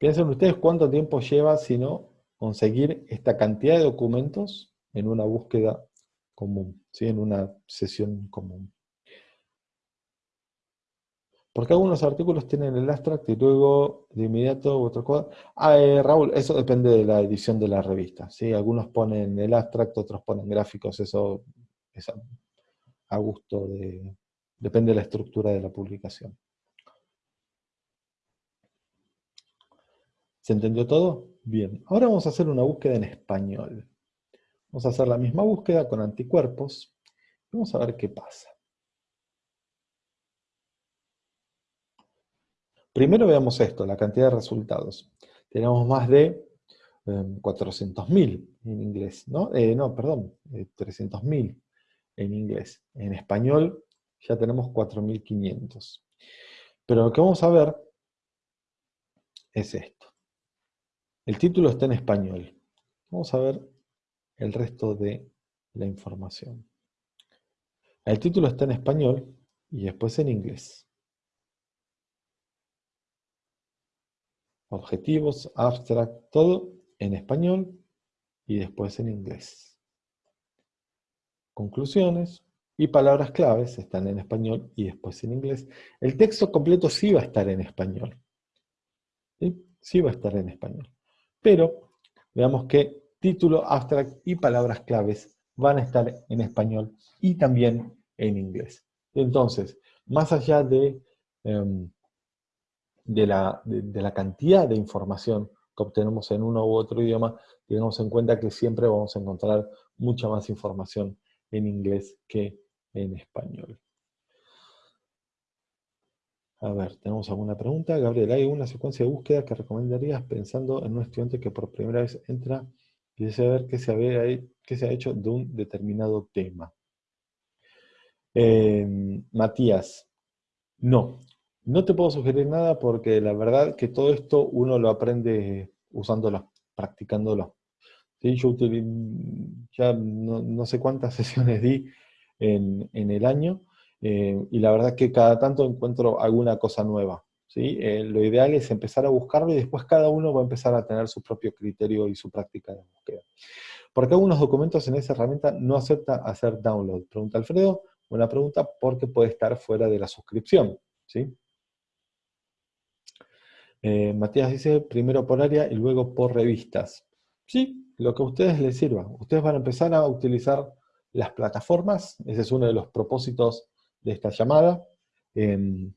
Piensen ustedes cuánto tiempo lleva, si no, conseguir esta cantidad de documentos en una búsqueda común, ¿sí? en una sesión común. Porque algunos artículos tienen el abstract y luego de inmediato otro cosa. Ah, eh, Raúl, eso depende de la edición de la revista. ¿sí? Algunos ponen el abstract, otros ponen gráficos, eso es a gusto de... depende de la estructura de la publicación. ¿Se entendió todo? Bien, ahora vamos a hacer una búsqueda en español. Vamos a hacer la misma búsqueda con anticuerpos. Vamos a ver qué pasa. Primero veamos esto, la cantidad de resultados. Tenemos más de 400.000 em, en inglés, ¿no? Eh, no, perdón, 300.000 eh, en inglés. En español ya tenemos 4.500. Pero lo que vamos a ver es esto. El título está en español. Vamos a ver el resto de la información. El título está en español y después en inglés. Objetivos, abstract, todo en español y después en inglés. Conclusiones y palabras claves están en español y después en inglés. El texto completo sí va a estar en español. ¿Sí? Sí va a estar en español. Pero veamos que título, abstract y palabras claves van a estar en español y también en inglés. Entonces, más allá de, em, de, la, de, la, cantidad de información que obtenemos en uno u otro idioma, tengamos en cuenta que siempre vamos a encontrar mucha más información en inglés que en español. A ver, ¿tenemos alguna pregunta? Gabriel, ¿hay alguna secuencia de búsqueda que recomendarías pensando en un estudiante que por primera vez entra y desea ver qué se, qué se ha hecho de un determinado tema? Em, Matías, no. No te puedo sugerir nada porque la verdad que todo esto uno lo aprende usándolo, practicándolo. Yo ya no, sé cuántas sesiones di en, en el año, eh, y la verdad que cada tanto encuentro alguna cosa nueva. ¿sí? Eh, lo ideal es empezar a buscarlo y después cada uno va a empezar a tener su propio criterio y su práctica de búsqueda. Porque algunos documentos en esa herramienta no acepta hacer download? Pregunta Alfredo. Buena pregunta, porque puede estar fuera de la suscripción. ¿sí? Eh, Matías dice, primero por área y luego por revistas. Sí, lo que a ustedes les sirva. Ustedes van a empezar a utilizar las plataformas, ese es uno de los propósitos de esta llamada. Em,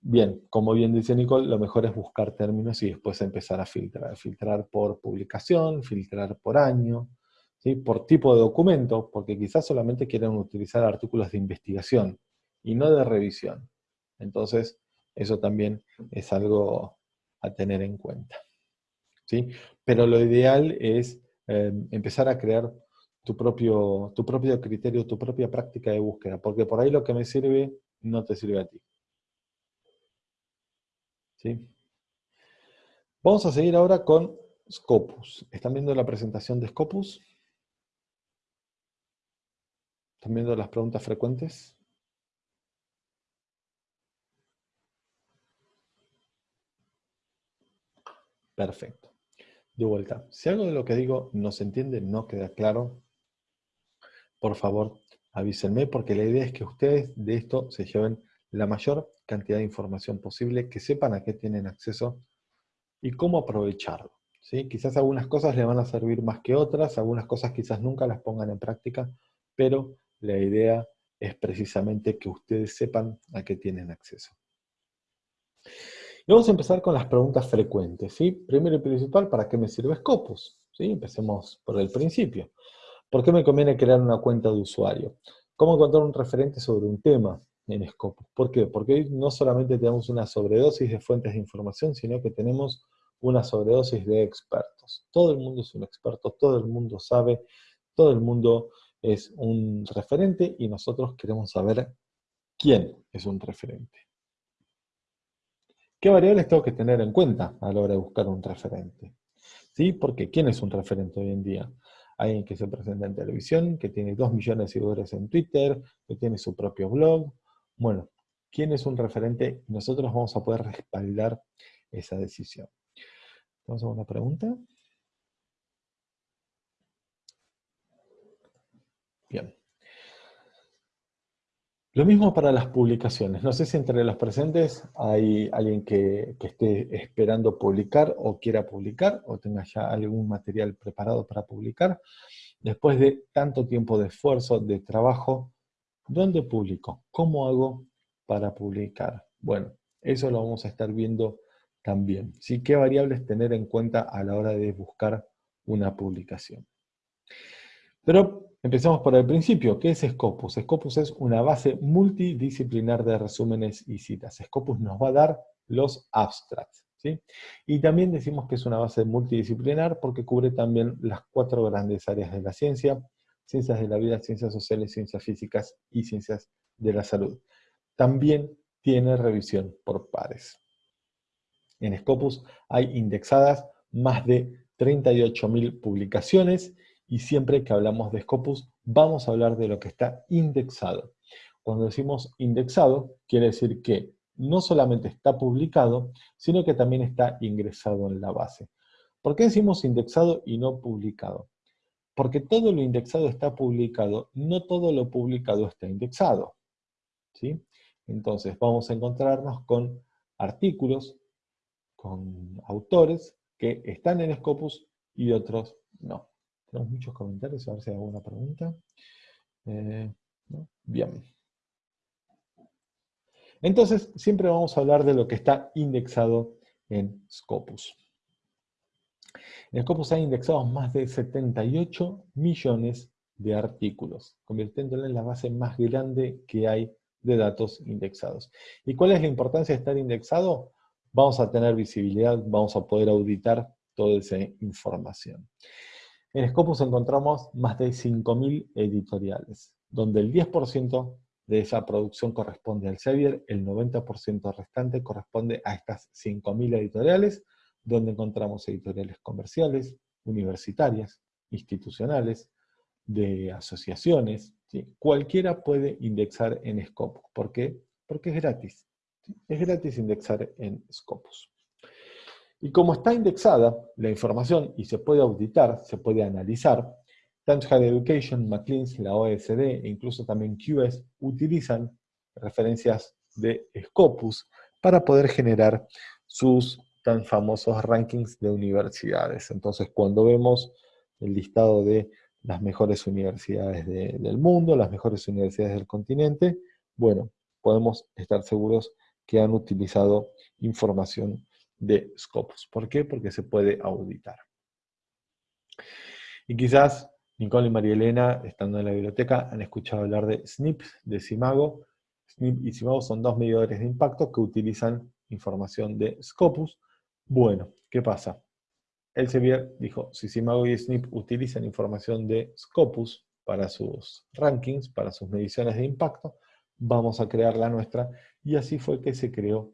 bien, como bien dice Nicole, lo mejor es buscar términos y después empezar a filtrar. Filtrar por publicación, filtrar por año, ¿sí? por tipo de documento, porque quizás solamente quieren utilizar artículos de investigación y no de revisión. Entonces, eso también es algo a tener en cuenta. ¿sí? Pero lo ideal es em, empezar a crear tu propio, tu propio criterio, tu propia práctica de búsqueda, porque por ahí lo que me sirve no te sirve a ti. ¿Sí? Vamos a seguir ahora con Scopus. ¿Están viendo la presentación de Scopus? ¿Están viendo las preguntas frecuentes? Perfecto. De vuelta, si algo de lo que digo no se entiende, no queda claro, por favor avísenme, porque la idea es que ustedes de esto se lleven la mayor cantidad de información posible, que sepan a qué tienen acceso y cómo aprovecharlo. ¿sí? Quizás algunas cosas le van a servir más que otras, algunas cosas quizás nunca las pongan en práctica, pero la idea es precisamente que ustedes sepan a qué tienen acceso. Y vamos a empezar con las preguntas frecuentes. ¿sí? Primero y principal, ¿para qué me sirve Scopus? ¿Sí? Empecemos por el principio. ¿Por qué me conviene crear una cuenta de usuario? ¿Cómo encontrar un referente sobre un tema en Scopus? ¿Por qué? Porque hoy no solamente tenemos una sobredosis de fuentes de información, sino que tenemos una sobredosis de expertos. Todo el mundo es un experto, todo el mundo sabe, todo el mundo es un referente y nosotros queremos saber quién es un referente. ¿Qué variables tengo que tener en cuenta a la hora de buscar un referente? ¿Sí? Porque ¿quién es un referente hoy en día? Alguien que se presenta en televisión, que tiene 2 millones de seguidores en Twitter, que tiene su propio blog. Bueno, ¿quién es un referente? Nosotros vamos a poder respaldar esa decisión. ¿Vamos a una pregunta? Bien. Lo mismo para las publicaciones. No sé si entre los presentes hay alguien que, esté esperando publicar o quiera publicar o tenga ya algún material preparado para publicar. Después de tanto tiempo de esfuerzo, de trabajo, ¿dónde publico? ¿Cómo hago para publicar? Bueno, eso lo vamos a estar viendo también. ¿Qué variables tener en cuenta a la hora de buscar una publicación? Pero empecemos por el principio. ¿Qué es Scopus? Scopus es una base multidisciplinar de resúmenes y citas. Scopus nos va a dar los abstracts. ¿sí? Y también decimos que es una base multidisciplinar porque cubre también las cuatro grandes áreas de la ciencia, ciencias de la vida, ciencias sociales, ciencias físicas y ciencias de la salud. También tiene revisión por pares. En Scopus hay indexadas más de 38.000 publicaciones y siempre que hablamos de Scopus vamos a hablar de lo que está indexado. Cuando decimos indexado, quiere decir que no solamente está publicado, sino que también está ingresado en la base. ¿Por qué decimos indexado y no publicado? Porque todo lo indexado está publicado, no todo lo publicado está indexado. ¿sí? Entonces vamos a encontrarnos con artículos, con autores que están en Scopus y otros no. Tenemos muchos comentarios, a ver si hay alguna pregunta. Eh, Bien. Entonces, siempre vamos a hablar de lo que está indexado en Scopus. En Scopus hay indexados más de 78 millones de artículos, convirtiéndolo en la base más grande que hay de datos indexados. ¿Y cuál es la importancia de estar indexado? Vamos a tener visibilidad, vamos a poder auditar toda esa información. En Scopus encontramos más de 5.000 editoriales, donde el 10% de esa producción corresponde al Sevier, el 90% restante corresponde a estas 5.000 editoriales, donde encontramos editoriales comerciales, universitarias, institucionales, de asociaciones. Cualquiera puede indexar en Scopus. ¿Por qué? Porque es gratis. Es gratis indexar en Scopus. Y como está indexada la información y se puede auditar, se puede analizar, tanto Higher Education, McLean's, la OSD e incluso también QS utilizan referencias de Scopus para poder generar sus tan famosos rankings de universidades. Entonces, cuando vemos el listado de las mejores universidades del mundo, las mejores universidades del continente, bueno, podemos estar seguros que han utilizado información de Scopus. ¿Por qué? Porque se puede auditar. Y quizás Nicole y María Elena, estando en la biblioteca, han escuchado hablar de SNP, de Simago. SNP y Simago son dos medidores de impacto que utilizan información de Scopus. Bueno, ¿qué pasa? Elsevier dijo, si Simago y SNP utilizan información de Scopus para sus rankings, para sus mediciones de impacto, vamos a crear la nuestra, y así fue que se creó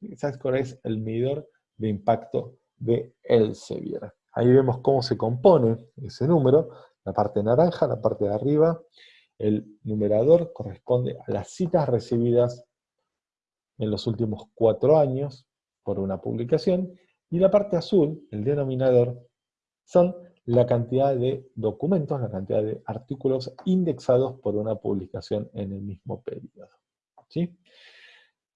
Sitescore. Sitescore es el medidor de impacto de Elsevier. Ahí vemos cómo se compone ese número, la parte naranja, la parte de arriba, el numerador corresponde a las citas recibidas en los últimos cuatro años por una publicación, y la parte azul, el denominador, son la cantidad de documentos, la cantidad de artículos indexados por una publicación en el mismo periodo. ¿sí?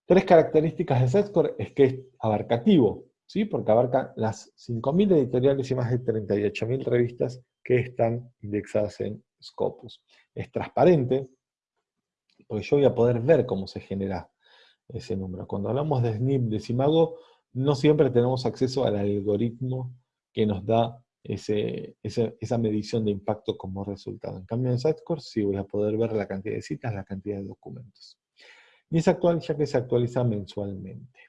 Tres características de SETSCORE es que es abarcativo, ¿sí? porque abarca las 5.000 editoriales y más de 38.000 revistas que están indexadas en Scopus. Es transparente, porque yo voy a poder ver cómo se genera ese número. Cuando hablamos de SNP de Simago, no siempre tenemos acceso al algoritmo que nos da esa medición de impacto como resultado. En cambio en Sitecore sí voy a poder ver la cantidad de citas, la cantidad de documentos. Y es actual ya que se actualiza mensualmente.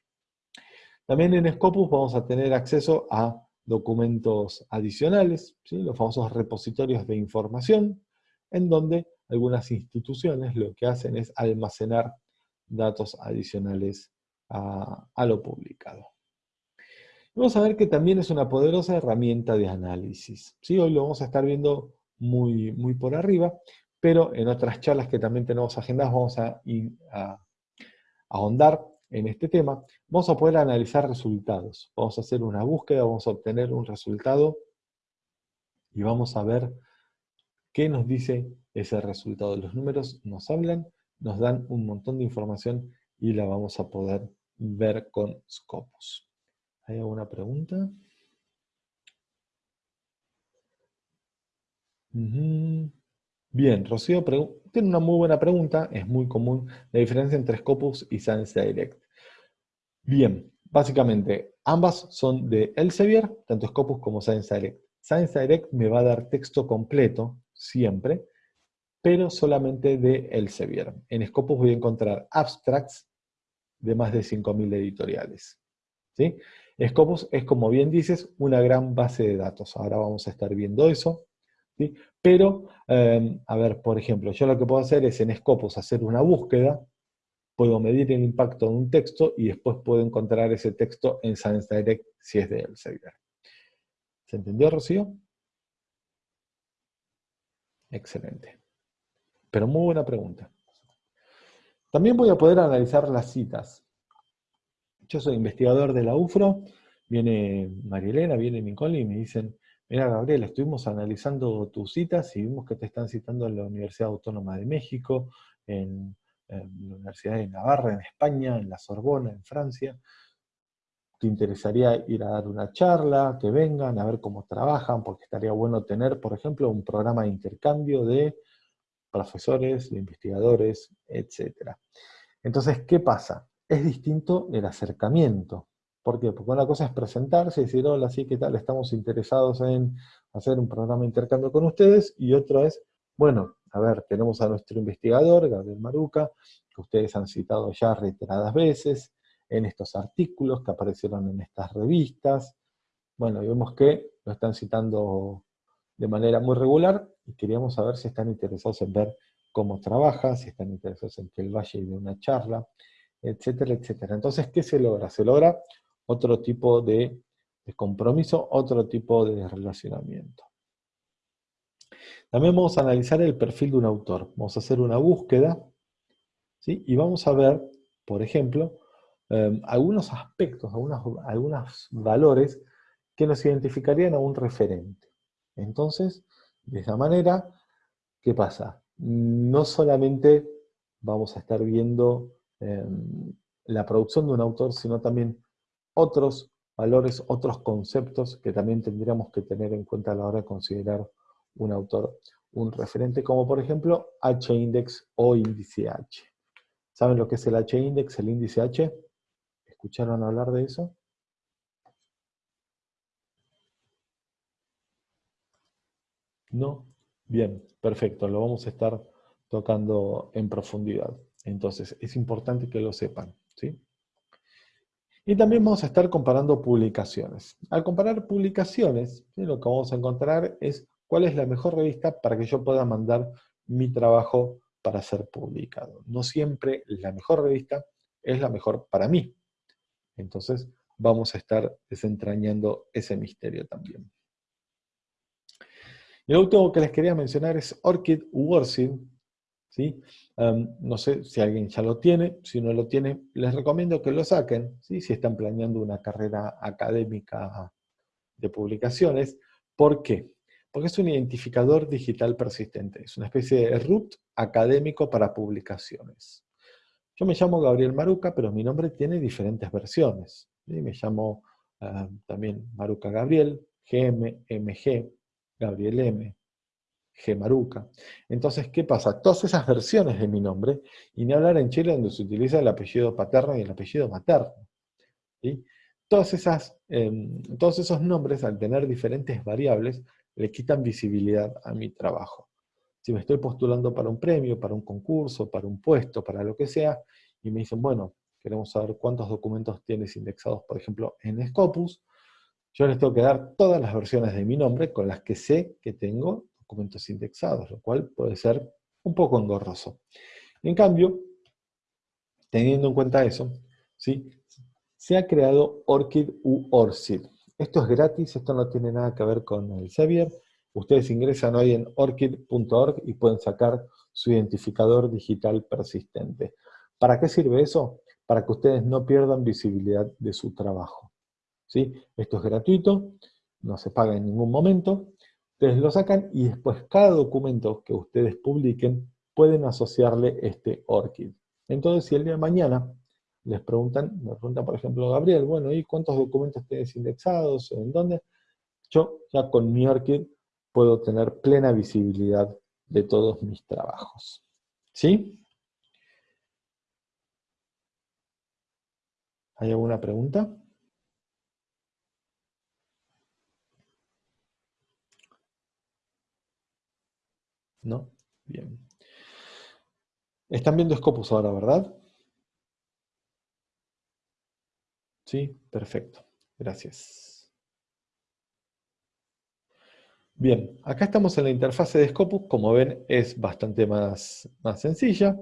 También en Scopus vamos a tener acceso a documentos adicionales, los famosos repositorios de información, en donde algunas instituciones lo que hacen es almacenar datos adicionales a lo publicado. Vamos a ver que también es una poderosa herramienta de análisis. ¿sí? Hoy lo vamos a estar viendo muy, muy por arriba, pero en otras charlas que también tenemos agendadas vamos a, a ahondar en este tema. Vamos a poder analizar resultados. Vamos a hacer una búsqueda, vamos a obtener un resultado y vamos a ver qué nos dice ese resultado. Los números nos hablan, nos dan un montón de información y la vamos a poder ver con Scopus. ¿Hay alguna pregunta? Bien, Rocío tiene una muy buena pregunta, es muy común, la diferencia entre Scopus y Science Direct. Bien, básicamente, ambas son de Elsevier, tanto Scopus como Science Direct. Science Direct me va a dar texto completo, siempre, pero solamente de Elsevier. En Scopus voy a encontrar abstracts de más de 5.000 editoriales. ¿sí? Scopus es, como bien dices, una gran base de datos. Ahora vamos a estar viendo eso. Pero, em, a ver, por ejemplo, yo lo que puedo hacer es en Scopus hacer una búsqueda, puedo medir el impacto de un texto y después puedo encontrar ese texto en Science Direct si es de Elsevier. ¿Se entendió, Rocío? Excelente. Pero muy buena pregunta. También voy a poder analizar las citas. Yo soy investigador de la UFRO, viene Marielena, viene Nicole y me dicen, mira Gabriel, estuvimos analizando tus citas y vimos que te están citando en la Universidad Autónoma de México, en, la Universidad de Navarra, en España, en la Sorbona, en Francia. ¿Te interesaría ir a dar una charla? Que vengan a ver cómo trabajan, porque estaría bueno tener, por ejemplo, un programa de intercambio de profesores, de investigadores, etc. Entonces, ¿qué pasa? es distinto el acercamiento. ¿Por qué? Porque una cosa es presentarse y decir, hola, sí, ¿qué tal? Estamos interesados en hacer un programa de intercambio con ustedes, y otro es, bueno, a ver, tenemos a nuestro investigador, Gabriel Maruca, que ustedes han citado ya reiteradas veces, en estos artículos que aparecieron en estas revistas. Bueno, vemos que lo están citando de manera muy regular, y queríamos saber si están interesados en ver cómo trabaja, si están interesados en que vaya y dé una charla, etcétera, etcétera. Entonces, ¿qué se logra? Se logra otro tipo de, compromiso, otro tipo de relacionamiento. También vamos a analizar el perfil de un autor. Vamos a hacer una búsqueda, ¿sí? y vamos a ver, por ejemplo, em, algunos aspectos, algunos, valores que nos identificarían a un referente. Entonces, de esa manera, ¿qué pasa? No solamente vamos a estar viendo Em, la producción de un autor, sino también otros valores, otros conceptos que también tendríamos que tener en cuenta a la hora de considerar un autor, un referente, como por ejemplo H-index o índice H. ¿Saben lo que es el H-index, el índice H? ¿Escucharon hablar de eso? ¿No? Bien, perfecto, lo vamos a estar tocando en profundidad. Entonces, es importante que lo sepan, ¿sí? Y también vamos a estar comparando publicaciones. Al comparar publicaciones, lo que vamos a encontrar es cuál es la mejor revista para que yo pueda mandar mi trabajo para ser publicado. No siempre la mejor revista es la mejor para mí. Entonces, vamos a estar desentrañando ese misterio también. Y lo último que les quería mencionar es Orchid Worship, no sé si alguien ya lo tiene, si no lo tiene, les recomiendo que lo saquen, si están planeando una carrera académica de publicaciones. ¿Por qué? Porque es un identificador digital persistente, es una especie de root académico para publicaciones. Yo me llamo Gabriel Maruca, pero mi nombre tiene diferentes versiones. Me llamo también Maruca Gabriel, GM, MG, Gabriel M, Gemaruca. Entonces, ¿qué pasa? Todas esas versiones de mi nombre, y ni hablar en Chile donde se utiliza el apellido paterno y el apellido materno. Todas esas, em, todos esos nombres, al tener diferentes variables, le quitan visibilidad a mi trabajo. Si me estoy postulando para un premio, para un concurso, para un puesto, para lo que sea, y me dicen, bueno, queremos saber cuántos documentos tienes indexados, por ejemplo, en Scopus, yo les tengo que dar todas las versiones de mi nombre con las que sé que tengo documentos indexados, lo cual puede ser un poco engorroso. En cambio, teniendo en cuenta eso, ¿sí? se ha creado ORCID u ORCID. Esto es gratis, esto no tiene nada que ver con el Xavier. Ustedes ingresan hoy en orchid.org y pueden sacar su identificador digital persistente. ¿Para qué sirve eso? Para que ustedes no pierdan visibilidad de su trabajo. ¿Sí? Esto es gratuito, no se paga en ningún momento, Ustedes lo sacan y después cada documento que ustedes publiquen pueden asociarle este ORCID. Entonces, si el día de mañana les preguntan, me pregunta por ejemplo Gabriel, bueno, ¿y cuántos documentos tienes indexados? ¿En dónde? Yo ya con mi ORCID puedo tener plena visibilidad de todos mis trabajos. ¿Sí? ¿Hay alguna pregunta? ¿No? Bien. Están viendo Scopus ahora, ¿verdad? Sí, perfecto. Gracias. Bien, acá estamos en la interfase de Scopus. Como ven, es bastante más, más sencilla.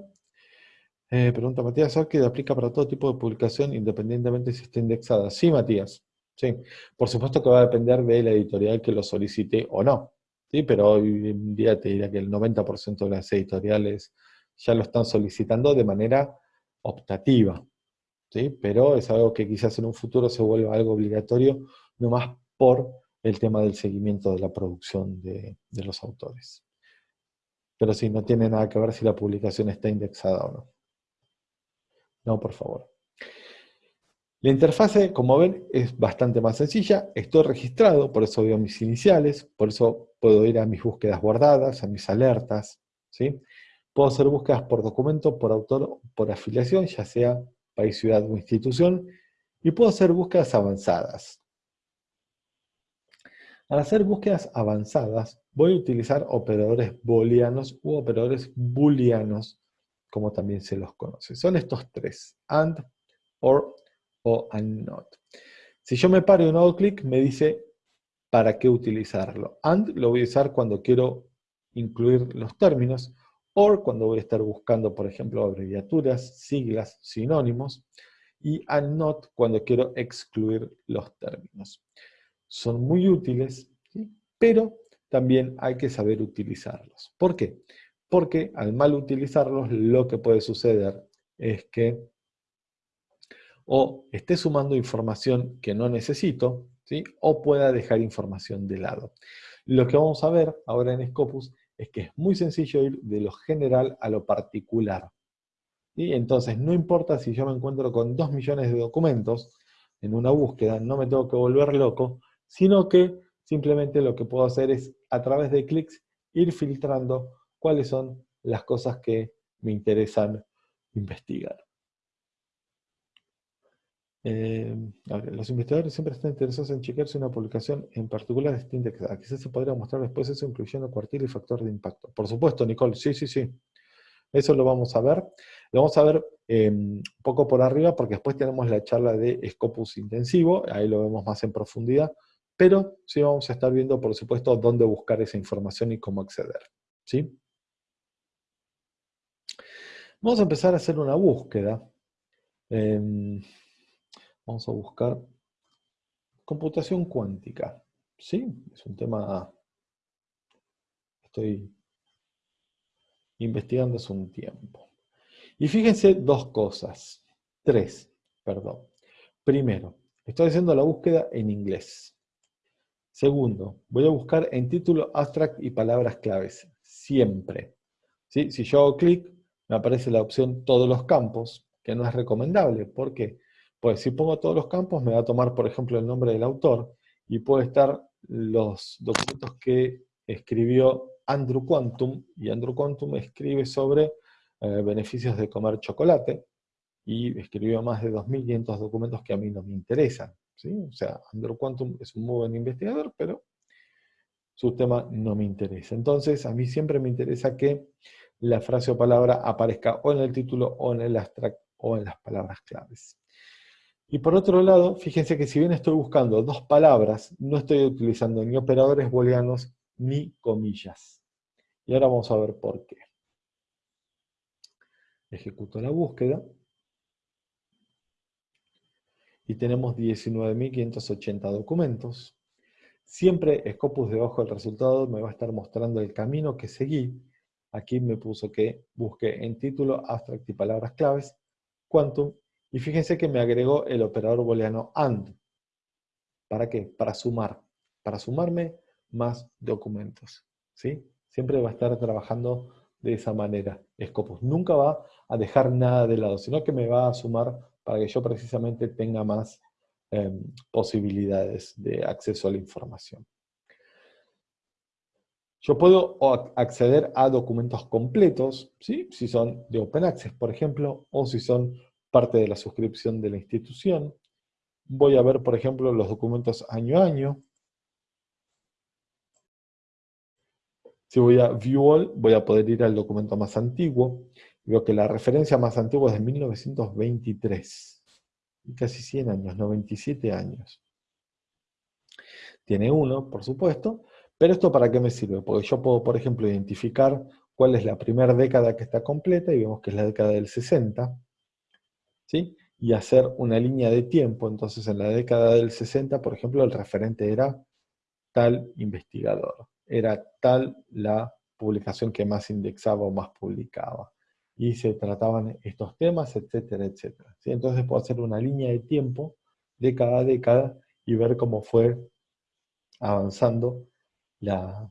Eh, pregunta Matías, ¿Orchid aplica para todo tipo de publicación independientemente si está indexada? Sí, Matías. Sí. Por supuesto que va a depender de la editorial que lo solicite o no. ¿Sí? pero hoy en día te diría que el 90% de las editoriales ya lo están solicitando de manera optativa, ¿sí? pero es algo que quizás en un futuro se vuelva algo obligatorio, no más por el tema del seguimiento de la producción de, de los autores. Pero sí, no tiene nada que ver si la publicación está indexada o no. No, por favor. La interfase, como ven, es bastante más sencilla. Estoy registrado, por eso veo mis iniciales, por eso puedo ir a mis búsquedas guardadas, a mis alertas. ¿sí? Puedo hacer búsquedas por documento, por autor, por afiliación, ya sea país, ciudad o institución. Y puedo hacer búsquedas avanzadas. Al hacer búsquedas avanzadas, voy a utilizar operadores booleanos u operadores booleanos, como también se los conoce. Son estos tres, AND, OR o and not. Si yo me paro y no hago clic, me dice para qué utilizarlo. And lo voy a usar cuando quiero incluir los términos, or cuando voy a estar buscando, por ejemplo, abreviaturas, siglas, sinónimos, y and not cuando quiero excluir los términos. Son muy útiles, pero también hay que saber utilizarlos. ¿Por qué? Porque al mal utilizarlos, lo que puede suceder es que o esté sumando información que no necesito, ¿sí? o pueda dejar información de lado. Lo que vamos a ver ahora en Scopus es que es muy sencillo ir de lo general a lo particular. y Entonces, no importa si yo me encuentro con dos millones de documentos en una búsqueda, no me tengo que volver loco, sino que simplemente lo que puedo hacer es, a través de clics, ir filtrando cuáles son las cosas que me interesan investigar. Eh, los investigadores siempre están interesados en chequear si una publicación en particular está indexada. Quizás se podría mostrar después eso incluyendo cuartil y factor de impacto. Por supuesto, Nicole, sí, sí, sí. Eso lo vamos a ver. Lo vamos a ver un eh, poco por arriba porque después tenemos la charla de Scopus intensivo, ahí lo vemos más en profundidad, pero sí vamos a estar viendo, por supuesto, dónde buscar esa información y cómo acceder. ¿sí? Vamos a empezar a hacer una búsqueda. Em, Vamos a buscar computación cuántica. ¿Sí? Es un tema estoy investigando hace un tiempo. Y fíjense dos cosas. Tres, perdón. Primero, estoy haciendo la búsqueda en inglés. Segundo, voy a buscar en título abstract y palabras claves. Siempre. ¿Sí? Si yo hago clic, me aparece la opción todos los campos, que no es recomendable. ¿Por qué? Pues si pongo todos los campos, me va a tomar, por ejemplo, el nombre del autor, y puede estar los documentos que escribió Andrew Quantum, y Andrew Quantum escribe sobre eh, beneficios de comer chocolate, y escribió más de 2.500 documentos que a mí no me interesan. ¿sí? O sea, Andrew Quantum es un muy buen investigador, pero su tema no me interesa. Entonces, a mí siempre me interesa que la frase o palabra aparezca o en el título, o en el abstract, o en las palabras claves. Y por otro lado, fíjense que si bien estoy buscando dos palabras, no estoy utilizando ni operadores booleanos ni comillas. Y ahora vamos a ver por qué. Ejecuto la búsqueda. Y tenemos 19.580 documentos. Siempre Scopus debajo del resultado me va a estar mostrando el camino que seguí. Aquí me puso que busque en título, abstract y palabras claves, quantum y fíjense que me agregó el operador booleano AND. ¿Para qué? Para sumar. Para sumarme más documentos. ¿sí? Siempre va a estar trabajando de esa manera. Scopus nunca va a dejar nada de lado, sino que me va a sumar para que yo precisamente tenga más em, posibilidades de acceso a la información. Yo puedo acceder a documentos completos, ¿sí? si son de Open Access, por ejemplo, o si son parte de la suscripción de la institución. Voy a ver, por ejemplo, los documentos año a año. Si voy a View All, voy a poder ir al documento más antiguo. Veo que la referencia más antigua es de 1923. Casi 100 años, 97 años. Tiene uno, por supuesto, pero ¿esto para qué me sirve? Porque yo puedo, por ejemplo, identificar cuál es la primera década que está completa, y vemos que es la década del 60 y hacer una línea de tiempo. Entonces, en la década del 60, por ejemplo, el referente era tal investigador, era tal la publicación que más indexaba o más publicaba. Y se trataban estos temas, etcétera, etcétera. Entonces puedo hacer una línea de tiempo de cada década y ver cómo fue avanzando la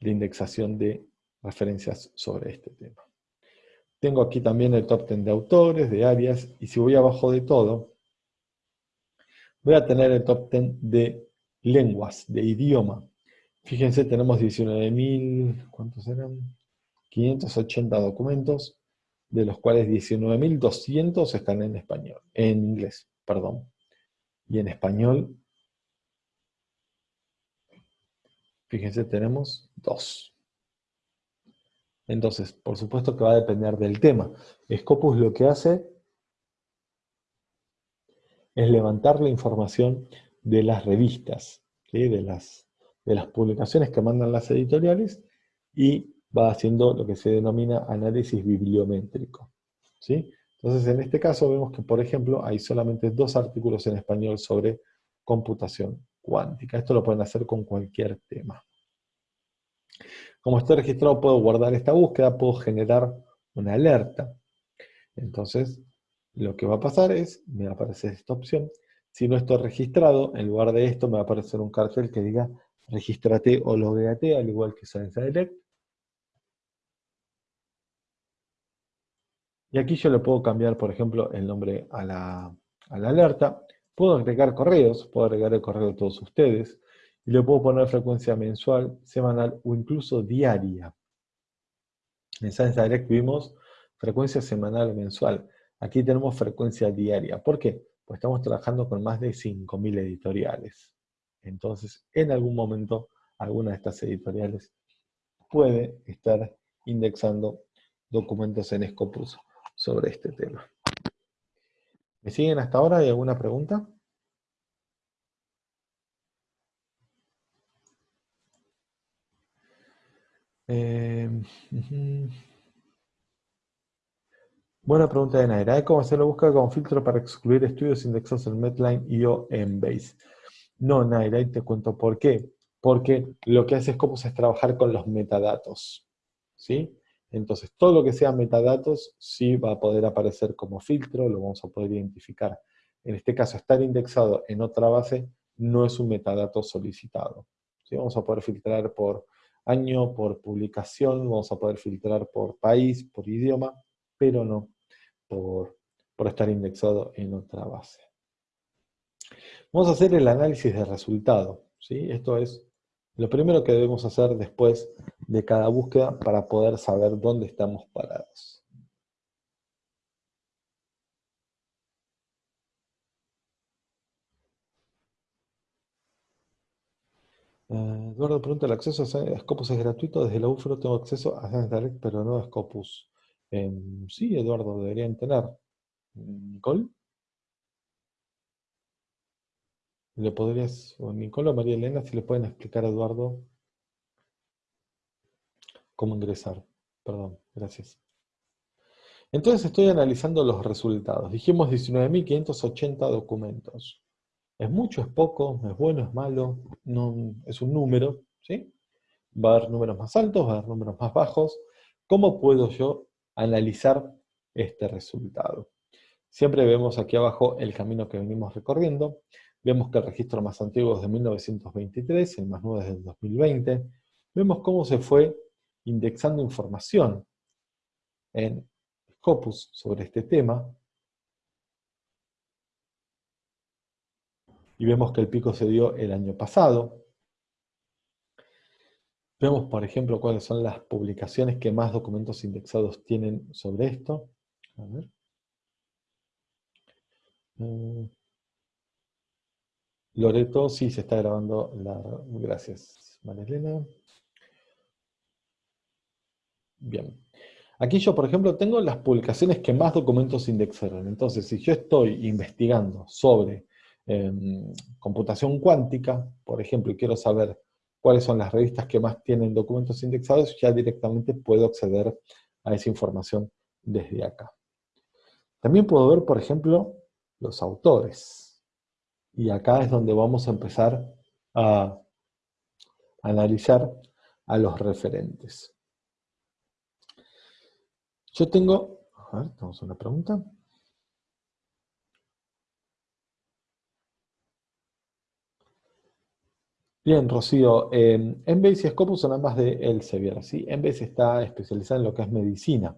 indexación de referencias sobre este tema. Tengo aquí también el top 10 de autores, de áreas, y si voy abajo de todo, voy a tener el top 10 de lenguas, de idioma. Fíjense, tenemos 19.000, ¿cuántos eran? 580 documentos, de los cuales 19.200 están en español, en inglés, perdón. Y en español, fíjense, tenemos dos. Entonces, por supuesto que va a depender del tema. Scopus lo que hace es levantar la información de las revistas, de, las, publicaciones que mandan las editoriales, y va haciendo lo que se denomina análisis bibliométrico. ¿sí? Entonces, en este caso vemos que, por ejemplo, hay solamente dos artículos en español sobre computación cuántica. Esto lo pueden hacer con cualquier tema. Como estoy registrado puedo guardar esta búsqueda, puedo generar una alerta. Entonces, lo que va a pasar es, me va a aparecer esta opción. Si no estoy registrado, en lugar de esto me va a aparecer un cartel que diga regístrate o logueate, al igual que Science Direct. Y aquí yo le puedo cambiar, por ejemplo, el nombre a la, a la alerta. Puedo agregar correos, puedo agregar el correo de todos ustedes. Y le puedo poner frecuencia mensual, semanal o incluso diaria. En Science Direct vimos frecuencia semanal o mensual. Aquí tenemos frecuencia diaria. ¿Por qué? Pues estamos trabajando con más de 5.000 editoriales. Entonces, en algún momento, alguna de estas editoriales puede estar indexando documentos en Scopus sobre este tema. ¿Me siguen hasta ahora? ¿Hay alguna pregunta? Eh, Buena pregunta de Naira. ¿Cómo hacer la búsqueda con filtro para excluir estudios indexados en Medline y o en Base? No, Naira, y te cuento por qué. Porque lo que hace Scopus es trabajar con los metadatos. ¿Sí? Entonces, todo lo que sea metadatos sí va a poder aparecer como filtro, lo vamos a poder identificar. En este caso, estar indexado en otra base no es un metadato solicitado. ¿sí? Vamos a poder filtrar por año, por publicación, vamos a poder filtrar por país, por idioma, pero no por, por estar indexado en otra base. Vamos a hacer el análisis de resultado. ¿sí? Esto es lo primero que debemos hacer después de cada búsqueda para poder saber dónde estamos parados. Eduardo pregunta, ¿el acceso a Scopus es gratuito? Desde la UFRO tengo acceso a Science Direct, pero no a Scopus. Em, sí, Eduardo, deberían tener. ¿Nicole? ¿Le podrías, o Nicole o María Elena, si le pueden explicar a Eduardo cómo ingresar? Perdón, gracias. Entonces estoy analizando los resultados. Dijimos 19.580 documentos. ¿Es mucho, es poco, es bueno, es malo? No, es un número, ¿sí? Va a haber números más altos, va a haber números más bajos. ¿Cómo puedo yo analizar este resultado? Siempre vemos aquí abajo el camino que venimos recorriendo. Vemos que el registro más antiguo es de 1923, el más nuevo es del 2020. Vemos cómo se fue indexando información en Scopus sobre este tema. Y vemos que el pico se dio el año pasado. Vemos, por ejemplo, cuáles son las publicaciones que más documentos indexados tienen sobre esto. A ver. Mm. Loreto, sí, se está grabando la... Gracias, María Bien. Aquí yo, por ejemplo, tengo las publicaciones que más documentos indexaron. Entonces, si yo estoy investigando sobre em, computación cuántica, por ejemplo, y quiero saber cuáles son las revistas que más tienen documentos indexados, ya directamente puedo acceder a esa información desde acá. También puedo ver, por ejemplo, los autores. Y acá es donde vamos a empezar a analizar a los referentes. Yo tengo, a ver, tenemos una pregunta. Bien, Rocío, eh, y Scopus son ambas de Elsevier, ¿sí? Embase está especializada en lo que es medicina.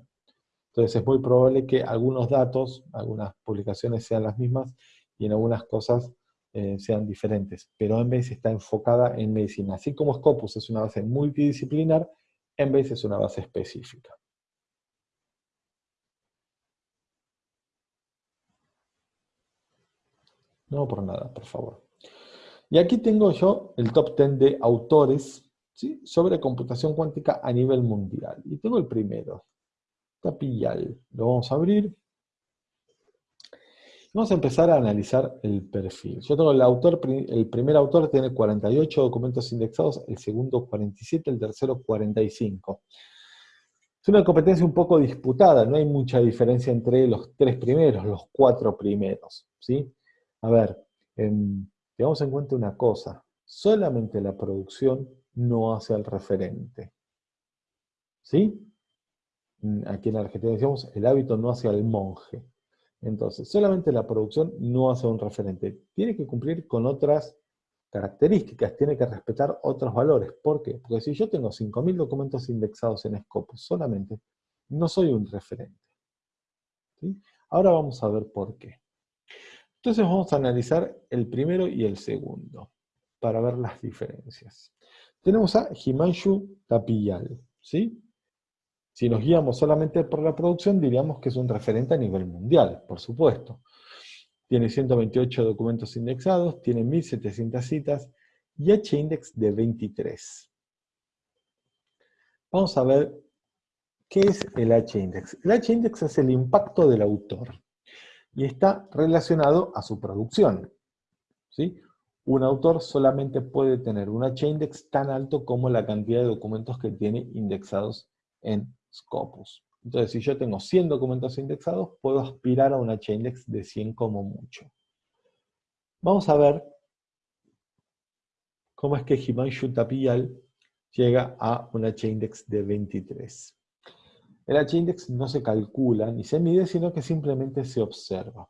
Entonces es muy probable que algunos datos, algunas publicaciones sean las mismas y en algunas cosas eh, sean diferentes. Pero Embase está enfocada en medicina. Así como Scopus es una base multidisciplinar, Embase es una base específica. No por nada, por favor. Y aquí tengo yo el top 10 de autores sobre computación cuántica a nivel mundial. Y tengo el primero, Tapillal. Lo vamos a abrir. Vamos a empezar a analizar el perfil. Yo tengo el autor, el primer autor tiene 48 documentos indexados, el segundo 47, el tercero 45. Es una competencia un poco disputada, no hay mucha diferencia entre los tres primeros, los cuatro primeros. ¿sí? A ver, tengamos en cuenta una cosa, solamente la producción no hace al referente. ¿Sí? Mm, aquí en Argentina decíamos, el hábito no hace al monje. Entonces, solamente la producción no hace un referente. Tiene que cumplir con otras características, tiene que respetar otros valores. ¿Por qué? Porque si yo tengo 5.000 documentos indexados en Scopus solamente, no soy un referente. Ahora vamos a ver por qué. Entonces vamos a analizar el primero y el segundo. para ver las diferencias. Tenemos a Himanshu Tapiyal, ¿sí? Si nos guiamos solamente por la producción, diríamos que es un referente a nivel mundial, por supuesto. Tiene 128 documentos indexados, tiene 1700 citas y H-index de 23. Vamos a ver qué es el H-index. El H-index es el impacto del autor y está relacionado a su producción. ¿sí? Un autor solamente puede tener un H-index tan alto como la cantidad de documentos que tiene indexados en Scopus. Entonces, si yo tengo 100 documentos indexados, puedo aspirar a un H-index de 100 como mucho. Vamos a ver cómo es que Himanshu Tapiyal llega a un H-index de 23. El H-index no se calcula ni se mide, sino que simplemente se observa.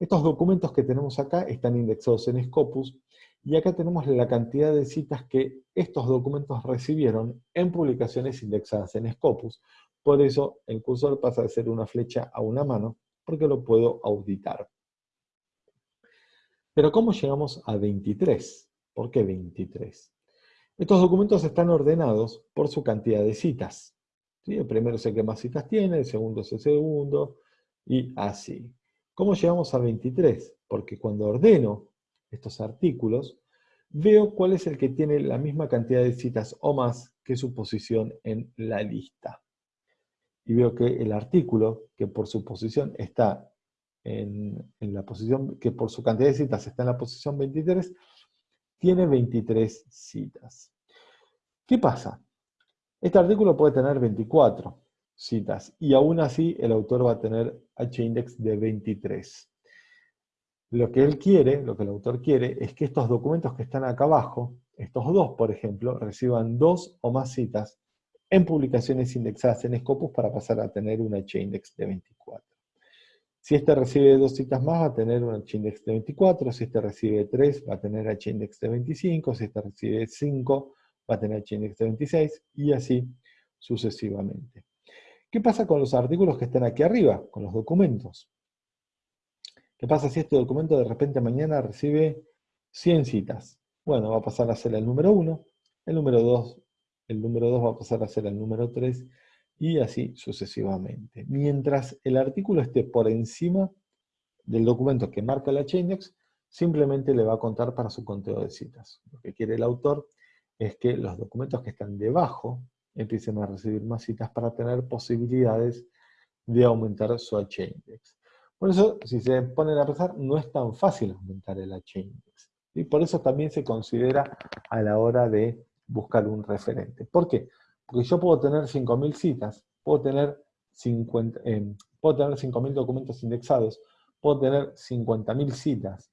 Estos documentos que tenemos acá están indexados en Scopus, y acá tenemos la cantidad de citas que estos documentos recibieron en publicaciones indexadas en Scopus. Por eso el cursor pasa de ser una flecha a una mano, porque lo puedo auditar. Pero ¿cómo llegamos a 23? ¿Por qué 23? Estos documentos están ordenados por su cantidad de citas. El primero es el que más citas tiene, el segundo es el segundo, y así. ¿Cómo llegamos a 23? Porque cuando ordeno estos artículos, veo cuál es el que tiene la misma cantidad de citas o más que su posición en la lista. Y veo que el artículo, que por su posición está en, en, la posición, que por su cantidad de citas está en la posición 23, tiene 23 citas. ¿Qué pasa? Este artículo puede tener 24 citas, y aún así el autor va a tener H-index de 23. Lo que él quiere, lo que el autor quiere, es que estos documentos que están acá abajo, estos dos, por ejemplo, reciban dos o más citas en publicaciones indexadas en Scopus para pasar a tener un H-index de 24. Si este recibe dos citas más, va a tener un H-index de 24, si este recibe tres, va a tener H-index de 25, si este recibe 5, va a tener H-index de 26, y así sucesivamente. ¿Qué pasa con los artículos que están aquí arriba, con los documentos? ¿Qué pasa si este documento de repente mañana recibe 100 citas? Bueno, va a pasar a ser el número 1, el número 2, el número 2 va a pasar a ser el número 3, y así sucesivamente. Mientras el artículo esté por encima del documento que marca la H-index, simplemente le va a contar para su conteo de citas. Lo que quiere el autor es que los documentos que están debajo empiecen a recibir más citas para tener posibilidades de aumentar su H-index. Por eso, si se ponen a pensar, no es tan fácil aumentar el H-index. Y por eso también se considera a la hora de buscar un referente. ¿Por qué? Porque yo puedo tener 5.000 citas, puedo tener 50, eh, puedo tener 5.000 documentos indexados, puedo tener 50.000 citas,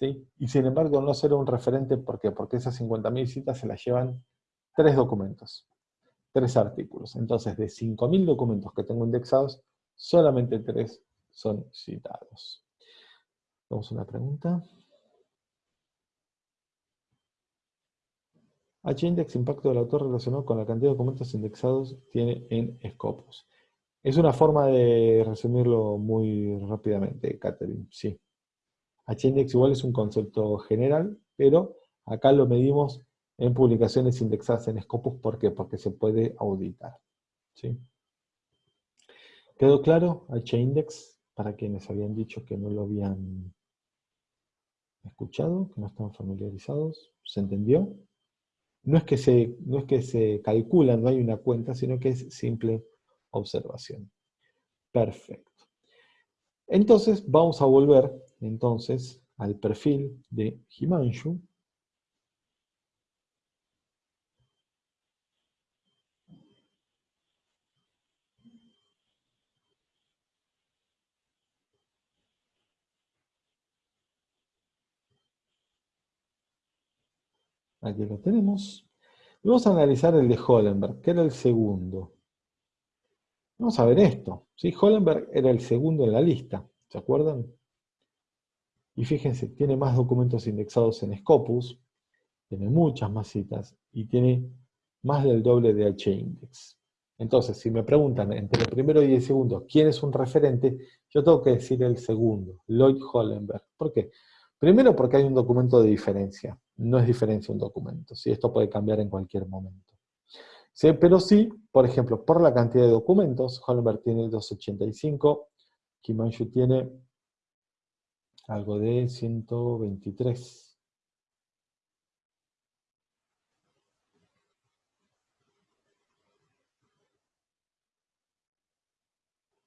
y sin embargo no será un referente, ¿por qué? Porque esas 50.000 citas se las llevan tres documentos, tres artículos. Entonces, de 5.000 documentos que tengo indexados, solamente tres son citados. Vamos a una pregunta. H-index impacto del autor relacionado con la cantidad de documentos indexados tiene en Scopus. Es una forma de resumirlo muy rápidamente, Catherine, sí. H-index igual es un concepto general, pero acá lo medimos en publicaciones indexadas en Scopus. ¿Por qué? Porque se puede auditar. ¿sí? ¿Quedó claro? H-index, para quienes habían dicho que no lo habían escuchado, que no están familiarizados. ¿Se entendió? No es que se, no es que se calcula, no hay una cuenta, sino que es simple observación. Perfecto. Entonces vamos a volver entonces al perfil de Himanshu. Aquí lo tenemos. vamos a analizar el de Hollenberg, que era el segundo. Vamos a ver esto. ¿sí? Hollenberg era el segundo en la lista, ¿se acuerdan? Y fíjense, tiene más documentos indexados en Scopus, tiene muchas más citas, y tiene más del doble de H-index. Entonces, si me preguntan entre el primero y el segundo, ¿quién es un referente? Yo tengo que decir el segundo, Lloyd Hollenberg. ¿Por qué? Primero porque hay un documento de diferencia, no es diferencia un documento, ¿sí? esto puede cambiar en cualquier momento. ¿Sí? Pero sí, por ejemplo, por la cantidad de documentos, Hollenberg tiene 285, Kimanshu tiene algo de 123.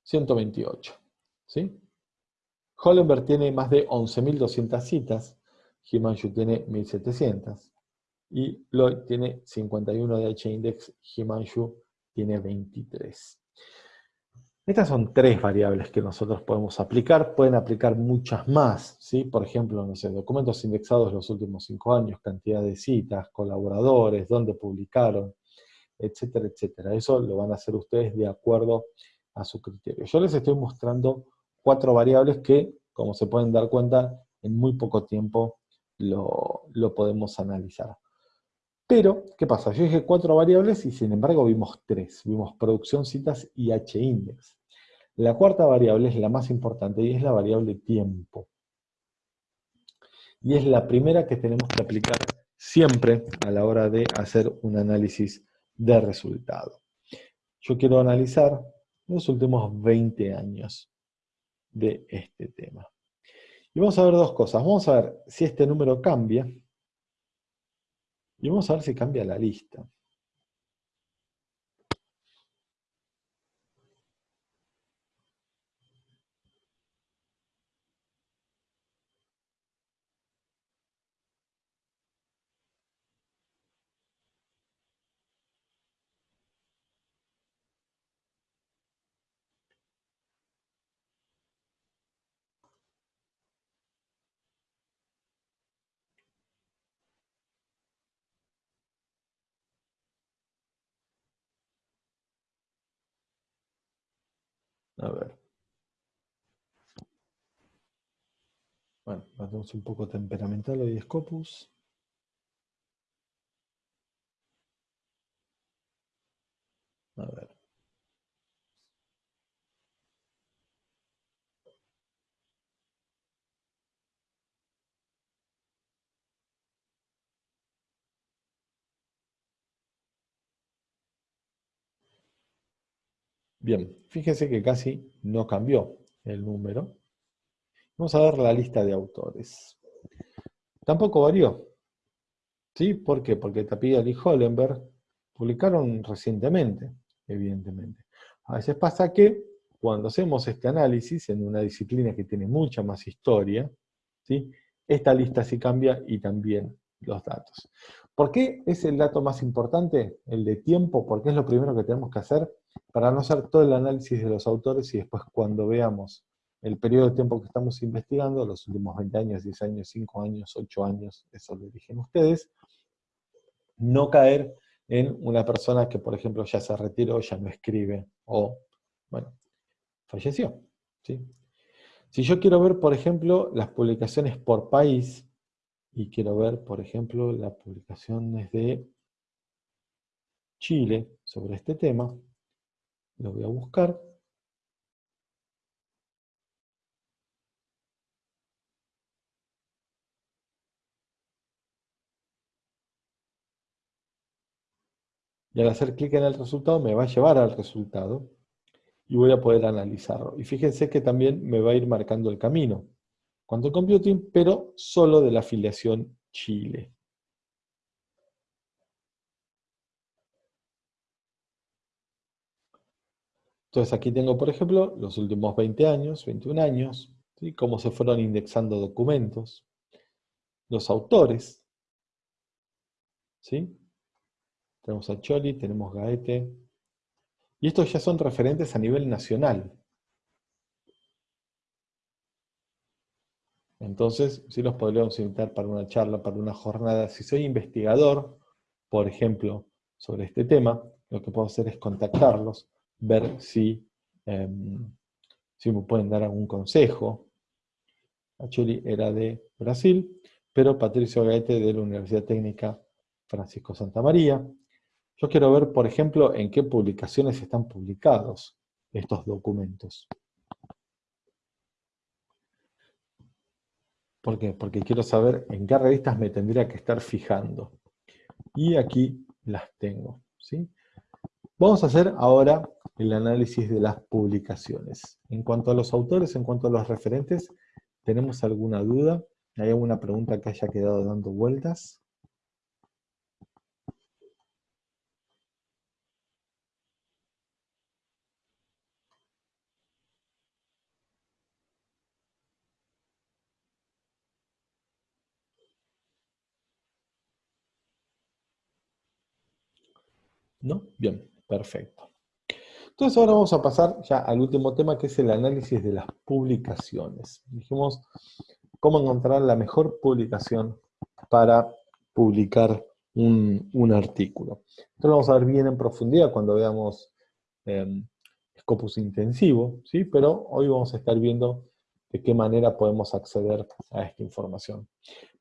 128. ¿sí? Hollenberg tiene más de 11.200 citas, Himanshu tiene 1.700, y Lloyd tiene 51 de H-index, Himanshu tiene 23. Estas son tres variables que nosotros podemos aplicar, pueden aplicar muchas más, ¿sí? Por ejemplo, no sé, documentos indexados los últimos cinco años, cantidad de citas, colaboradores, dónde publicaron, etcétera, etcétera. Eso lo van a hacer ustedes de acuerdo a su criterio. Yo les estoy mostrando cuatro variables que, como se pueden dar cuenta, en muy poco tiempo lo, podemos analizar. Pero, ¿qué pasa? Yo dije cuatro variables y sin embargo vimos tres. Vimos producción, citas y H-index. La cuarta variable es la más importante y es la variable tiempo. Y es la primera que tenemos que aplicar siempre a la hora de hacer un análisis de resultado. Yo quiero analizar los últimos 20 años de este tema. Y vamos a ver dos cosas. Vamos a ver si este número cambia y vamos a ver si cambia la lista. A ver. Bueno, hacemos un poco temperamental hoy Scopus. A ver. Bien, fíjense que casi no cambió el número. Vamos a ver la lista de autores. Tampoco varió. ¿Sí? ¿Por qué? Porque Tapia y Hollenberg publicaron recientemente, evidentemente. A veces pasa que cuando hacemos este análisis en una disciplina que tiene mucha más historia, ¿sí? esta lista sí cambia y también los datos. ¿Por qué es el dato más importante, el de tiempo? Porque es lo primero que tenemos que hacer para no hacer todo el análisis de los autores y después cuando veamos el periodo de tiempo que estamos investigando, los últimos 20 años, 10 años, 5 años, 8 años, eso lo eligen ustedes, no caer en una persona que, por ejemplo, ya se retiró, ya no escribe, o, bueno, falleció. ¿sí? Si yo quiero ver, por ejemplo, las publicaciones por país, y quiero ver, por ejemplo, las publicaciones de Chile sobre este tema, lo voy a buscar. Y al hacer clic en el resultado me va a llevar al resultado y voy a poder analizarlo. Y fíjense que también me va a ir marcando el camino. Quantum Computing, pero solo de la afiliación Chile. Entonces aquí tengo, por ejemplo, los últimos 20 años, 21 años, cómo se fueron indexando documentos, los autores, ¿sí? Tenemos a Choli, tenemos Gaete, y estos ya son referentes a nivel nacional. Entonces, sí los podríamos invitar para una charla, para una jornada. Si soy investigador, por ejemplo, sobre este tema, lo que puedo hacer es contactarlos, ver si, em, si me pueden dar algún consejo. Achuri era de Brasil, pero Patricio Gaete de la Universidad Técnica Francisco Santa María. Yo quiero ver, por ejemplo, en qué publicaciones están publicados estos documentos. ¿Por qué? Porque quiero saber en qué revistas me tendría que estar fijando. Y aquí las tengo. ¿sí? Vamos a hacer ahora el análisis de las publicaciones. En cuanto a los autores, en cuanto a los referentes, ¿tenemos alguna duda? ¿Hay alguna pregunta que haya quedado dando vueltas? ¿No? Bien, perfecto. Entonces ahora vamos a pasar ya al último tema, que es el análisis de las publicaciones. Dijimos cómo encontrar la mejor publicación para publicar un, artículo. Esto lo vamos a ver bien en profundidad cuando veamos eh, Scopus intensivo, ¿sí? pero hoy vamos a estar viendo de qué manera podemos acceder a esta información.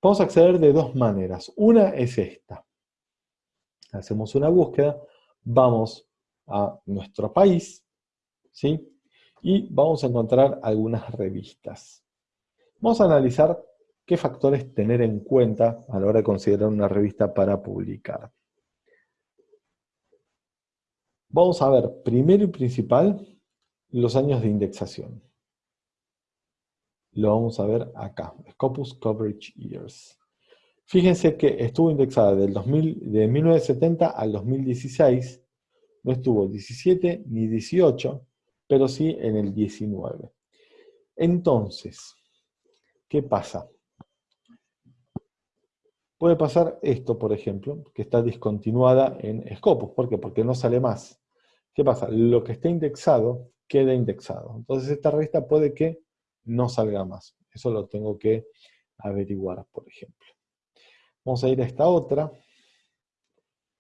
Podemos acceder de dos maneras. Una es esta. Hacemos una búsqueda, vamos a nuestro país, ¿sí? y vamos a encontrar algunas revistas. Vamos a analizar qué factores tener en cuenta a la hora de considerar una revista para publicar. Vamos a ver, primero y principal, los años de indexación. Lo vamos a ver acá, Scopus Coverage Years. Fíjense que estuvo indexada del 2000, de 1970 al 2016, no estuvo 17 ni 18, pero sí en el 19. Entonces, ¿Qué pasa? Puede pasar esto, por ejemplo, que está discontinuada en Scopus. ¿Por qué? Porque no sale más. ¿Qué pasa? Lo que está indexado, queda indexado. Entonces esta revista puede que no salga más. Eso lo tengo que averiguar, por ejemplo. Vamos a ir a esta otra,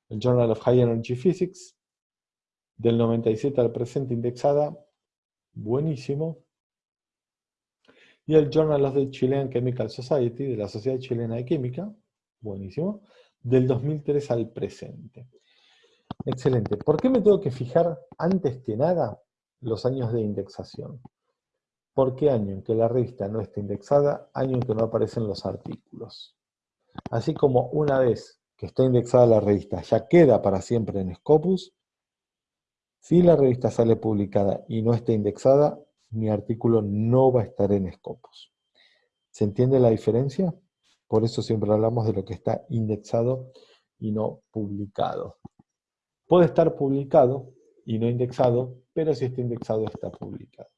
el Journal of High Energy Physics, del 97 al presente indexada, buenísimo y el Journal of the Chilean Chemical Society, de la Sociedad Chilena de Química, buenísimo, del 2003 al presente. Excelente. ¿Por qué me tengo que fijar antes que nada los años de indexación? ¿Por qué año en que la revista no está indexada, año en que no aparecen los artículos? Así como una vez que está indexada la revista ya queda para siempre en Scopus, si la revista sale publicada y no está indexada, mi artículo no va a estar en Scopus. ¿Se entiende la diferencia? Por eso siempre hablamos de lo que está indexado y no publicado. Puede estar publicado y no indexado, pero si está indexado está publicado.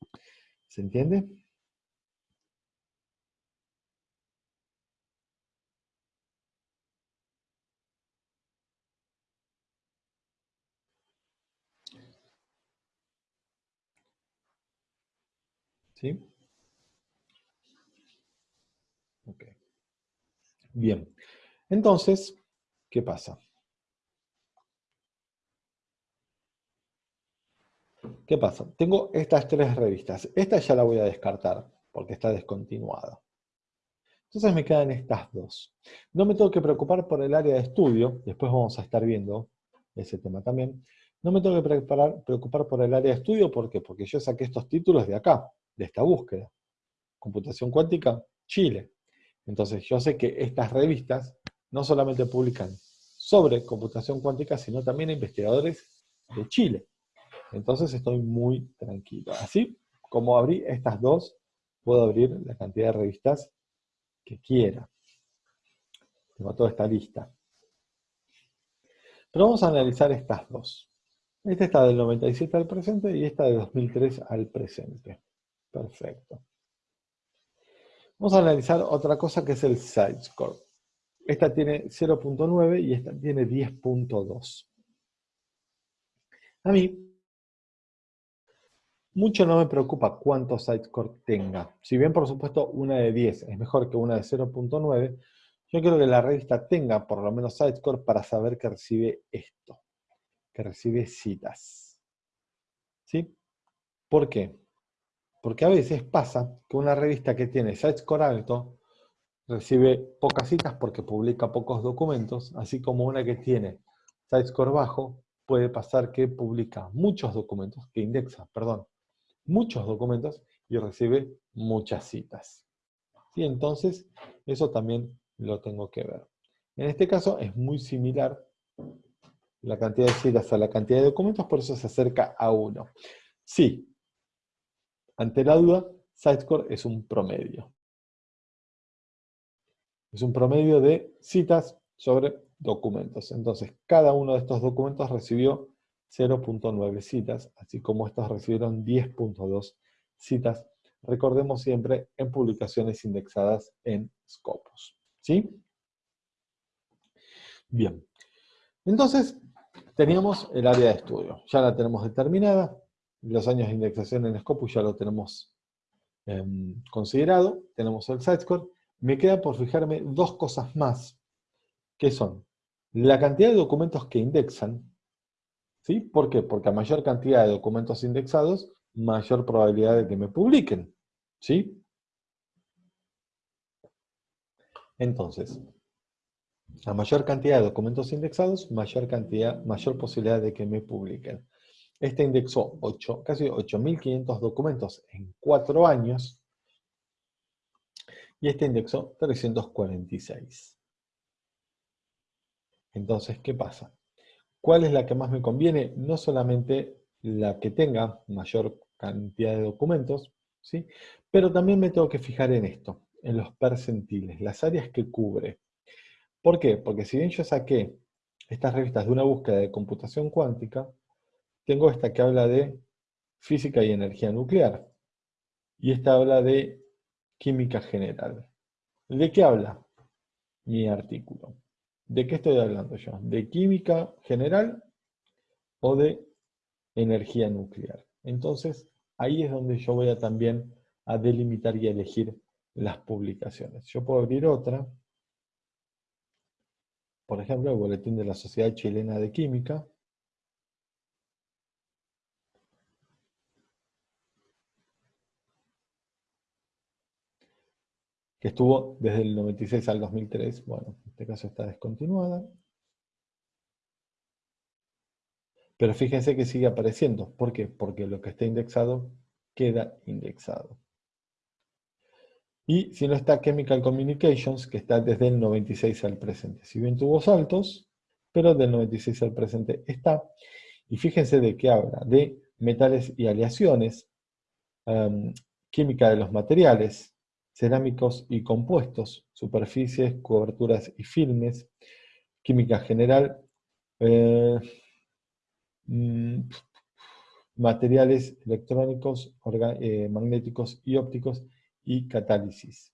¿Se entiende? ¿Sí? Ok. Bien. Entonces, ¿qué pasa? ¿Qué pasa? Tengo estas tres revistas. Esta ya la voy a descartar, porque está descontinuada. Entonces me quedan estas dos. No me tengo que preocupar por el área de estudio, después vamos a estar viendo ese tema también. No me tengo que preocupar, por el área de estudio, ¿por qué? Porque yo saqué estos títulos de acá de esta búsqueda. Computación cuántica, Chile. Entonces yo sé que estas revistas no solamente publican sobre computación cuántica, sino también a investigadores de Chile. Entonces estoy muy tranquilo. Así como abrí estas dos, puedo abrir la cantidad de revistas que quiera. Tengo toda esta lista. Pero vamos a analizar estas dos. Esta está del 97 al presente y esta de 2003 al presente. Perfecto. Vamos a analizar otra cosa que es el site score. Esta tiene 0.9 y esta tiene 10.2. A mí, mucho no me preocupa cuánto site score tenga. Si bien, por supuesto, una de 10 es mejor que una de 0.9, yo quiero que la revista tenga por lo menos site score para saber que recibe esto, que recibe citas. ¿Sí? ¿Por qué? Porque a veces pasa que una revista que tiene score alto recibe pocas citas porque publica pocos documentos, así como una que tiene score bajo puede pasar que publica muchos documentos, que indexa, perdón, muchos documentos y recibe muchas citas. ¿sí? Entonces, eso también lo tengo que ver. En este caso es muy similar la cantidad de citas a la cantidad de documentos, por eso se acerca a 1. Sí, ante la duda, Sitescore es un promedio. Es un promedio de citas sobre documentos. Entonces, cada uno de estos documentos recibió 0.9 citas, así como estos recibieron 10.2 citas. Recordemos siempre en publicaciones indexadas en Scopus. ¿Sí? Bien. Entonces, teníamos el área de estudio. Ya la tenemos determinada. Los años de indexación en Scopus ya lo tenemos em, considerado. Tenemos el sitescore. Me queda por fijarme dos cosas más, que son la cantidad de documentos que indexan, ¿sí? ¿Por qué? Porque a mayor cantidad de documentos indexados, mayor probabilidad de que me publiquen, ¿sí? Entonces, a mayor cantidad de documentos indexados, mayor cantidad, mayor posibilidad de que me publiquen. Este indexó 8, casi 8.500 documentos en 4 años, y este indexó 346. Entonces, ¿qué pasa? ¿Cuál es la que más me conviene? No solamente la que tenga mayor cantidad de documentos, ¿sí? pero también me tengo que fijar en esto, en los percentiles, las áreas que cubre. ¿Por qué? Porque si bien yo saqué estas revistas de una búsqueda de computación cuántica, tengo esta que habla de física y energía nuclear, y esta habla de química general. ¿De qué habla mi artículo? ¿De qué estoy hablando yo? ¿De química general o de energía nuclear? Entonces, ahí es donde yo voy a también a delimitar y a elegir las publicaciones. Yo puedo abrir otra, por ejemplo, el Boletín de la Sociedad Chilena de Química, que estuvo desde el 96 al 2003, bueno, en este caso está descontinuada. Pero fíjense que sigue apareciendo. ¿Por qué? Porque lo que está indexado queda indexado. Y si no está Chemical Communications, que está desde el 96 al presente. Si bien tuvo saltos, pero del 96 al presente está. Y fíjense de qué habla. De metales y aleaciones, química de los materiales, cerámicos y compuestos, superficies, coberturas y filmes, química general, eh, mm, materiales electrónicos, eh, magnéticos y ópticos, y catálisis.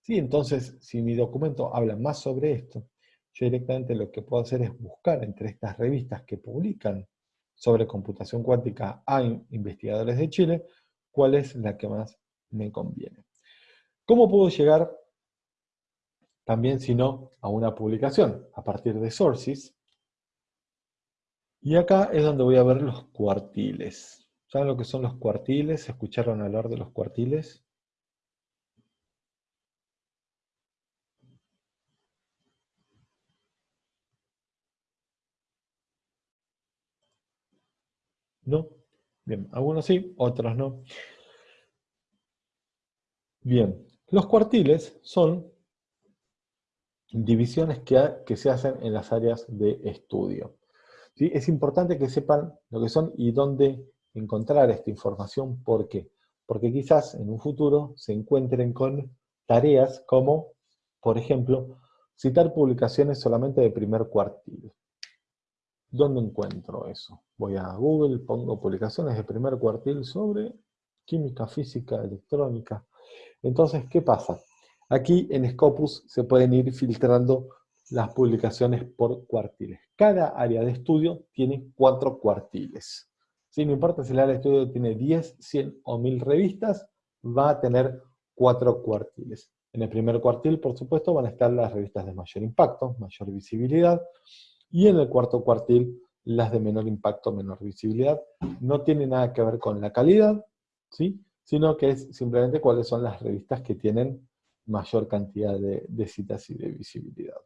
Sí, entonces, si mi documento habla más sobre esto, yo directamente lo que puedo hacer es buscar entre estas revistas que publican sobre computación cuántica a investigadores de Chile, cuál es la que más me conviene. ¿Cómo puedo llegar también, si no, a una publicación? A partir de sources. Y acá es donde voy a ver los cuartiles. ¿Saben lo que son los cuartiles? ¿Escucharon hablar de los cuartiles? ¿No? Bien, algunos sí, otros no. Bien, los cuartiles son divisiones que, se hacen en las áreas de estudio. Es importante que sepan lo que son y dónde encontrar esta información. ¿Por qué? Porque quizás en un futuro se encuentren con tareas como, por ejemplo, citar publicaciones solamente de primer cuartil. ¿Dónde encuentro eso? Voy a Google, pongo publicaciones de primer cuartil sobre química, física, electrónica, entonces, ¿qué pasa? Aquí en Scopus se pueden ir filtrando las publicaciones por cuartiles. Cada área de estudio tiene cuatro cuartiles. Si no importa si el área de estudio tiene 10, 100 o 1000 revistas, va a tener cuatro cuartiles. En el primer cuartil, por supuesto, van a estar las revistas de mayor impacto, mayor visibilidad, y en el cuarto cuartil, las de menor impacto, menor visibilidad. No tiene nada que ver con la calidad, ¿sí? Sino que es simplemente cuáles son las revistas que tienen mayor cantidad de, citas y de visibilidad.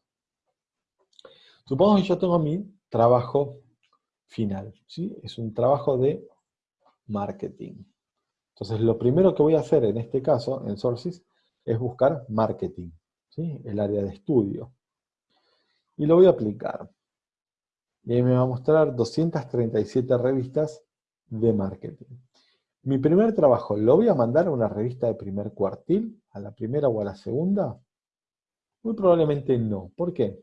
Supongo que yo tengo mi trabajo final, ¿sí? es un trabajo de marketing. Entonces lo primero que voy a hacer en este caso, en Sources, es buscar marketing, ¿sí? el área de estudio. Y lo voy a aplicar. Y ahí me va a mostrar 237 revistas de marketing. Mi primer trabajo, ¿lo voy a mandar a una revista de primer cuartil? ¿A la primera o a la segunda? Muy probablemente no. ¿Por qué?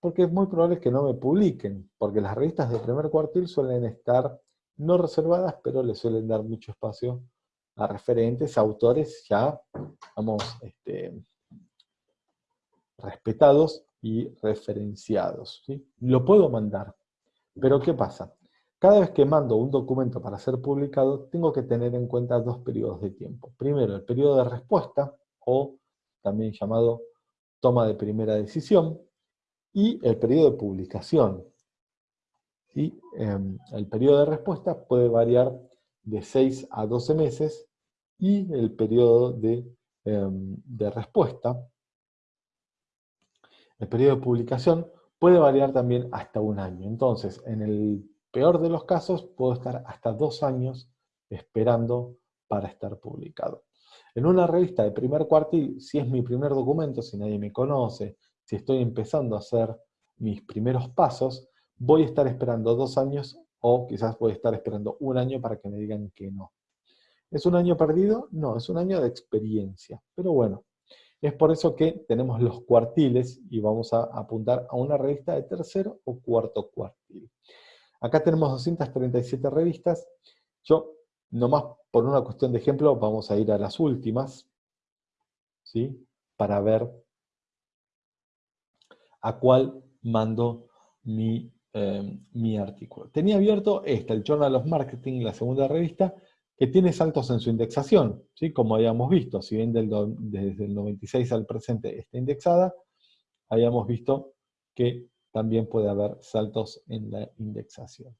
Porque es muy probable que no me publiquen, porque las revistas de primer cuartil suelen estar no reservadas, pero le suelen dar mucho espacio a referentes, a autores ya, vamos, este, respetados y referenciados. ¿sí? Lo puedo mandar, pero ¿qué pasa? Cada vez que mando un documento para ser publicado, tengo que tener en cuenta dos periodos de tiempo. Primero, el periodo de respuesta, o también llamado toma de primera decisión, y el periodo de publicación. ¿Sí? Em, el periodo de respuesta puede variar de 6 a 12 meses, y el periodo de, em, de respuesta, el periodo de publicación, puede variar también hasta un año. Entonces, en el peor de los casos, puedo estar hasta dos años esperando para estar publicado. En una revista de primer cuartil, si es mi primer documento, si nadie me conoce, si estoy empezando a hacer mis primeros pasos, voy a estar esperando dos años o quizás voy a estar esperando un año para que me digan que no. ¿Es un año perdido? No, es un año de experiencia. Pero bueno, es por eso que tenemos los cuartiles y vamos a apuntar a una revista de tercero o cuarto cuartil. Acá tenemos 237 revistas. Yo, nomás por una cuestión de ejemplo, vamos a ir a las últimas, ¿sí? Para ver a cuál mando mi, eh, mi artículo. Tenía abierto esta, el Journal of Marketing, la segunda revista, que tiene saltos en su indexación, ¿sí? como habíamos visto, si bien desde el 96 al presente está indexada, habíamos visto que también puede haber saltos en la indexación.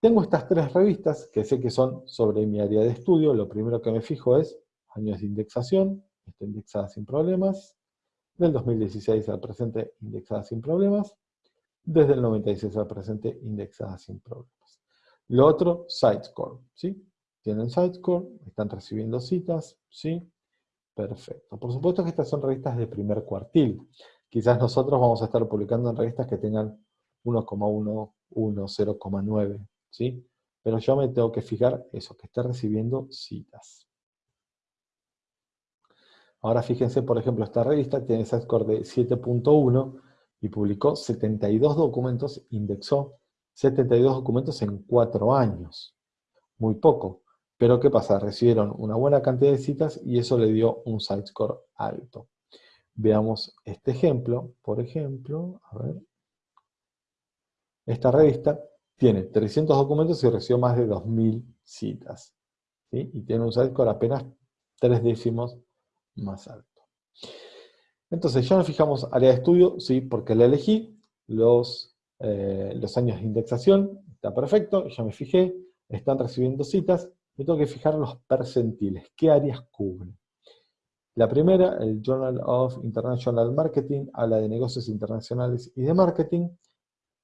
Tengo estas tres revistas que sé que son sobre mi área de estudio. Lo primero que me fijo es años de indexación, está indexada sin problemas. Del 2016 al presente, indexada sin problemas. Desde el 96 al presente, indexada sin problemas. Lo otro, SiteScore, ¿sí? Tienen SiteScore, están recibiendo citas, ¿sí? Perfecto. Por supuesto que estas son revistas de primer cuartil. Quizás nosotros vamos a estar publicando en revistas que tengan 1,11, 0,9, ¿sí? Pero yo me tengo que fijar eso, que esté recibiendo citas. Ahora fíjense, por ejemplo, esta revista tiene ese score de 7.1 y publicó 72 documentos, indexó 72 documentos en 4 años. Muy poco. Pero ¿qué pasa? Recibieron una buena cantidad de citas y eso le dio un site score alto. Veamos este ejemplo, por ejemplo, a ver. Esta revista tiene 300 documentos y recibió más de 2.000 citas. Y tiene un score apenas tres décimos más alto. Entonces, ya nos fijamos área de estudio, sí, porque la elegí, los, eh, los años de indexación, está perfecto, ya me fijé, están recibiendo citas, me tengo que fijar los percentiles, qué áreas cubren. La primera, el Journal of International Marketing, habla de negocios internacionales y de marketing.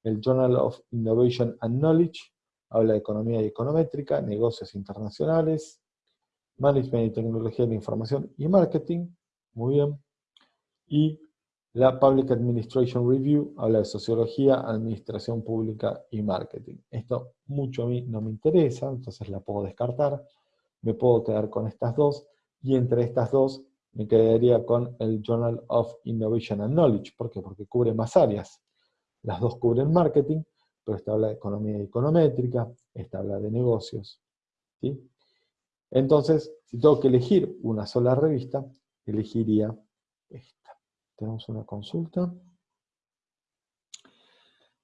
El Journal of Innovation and Knowledge habla de economía y econométrica, negocios internacionales, management y tecnología de información y marketing. Muy bien. Y la Public Administration Review habla de sociología, administración pública y marketing. Esto mucho a mí no me interesa, entonces la puedo descartar. Me puedo quedar con estas dos. Y entre estas dos me quedaría con el Journal of Innovation and Knowledge. ¿Por qué? Porque cubre más áreas. Las dos cubren marketing, pero esta habla de economía econométrica, esta habla de negocios. ¿sí? Entonces, si tengo que elegir una sola revista, elegiría esta. Tenemos una consulta.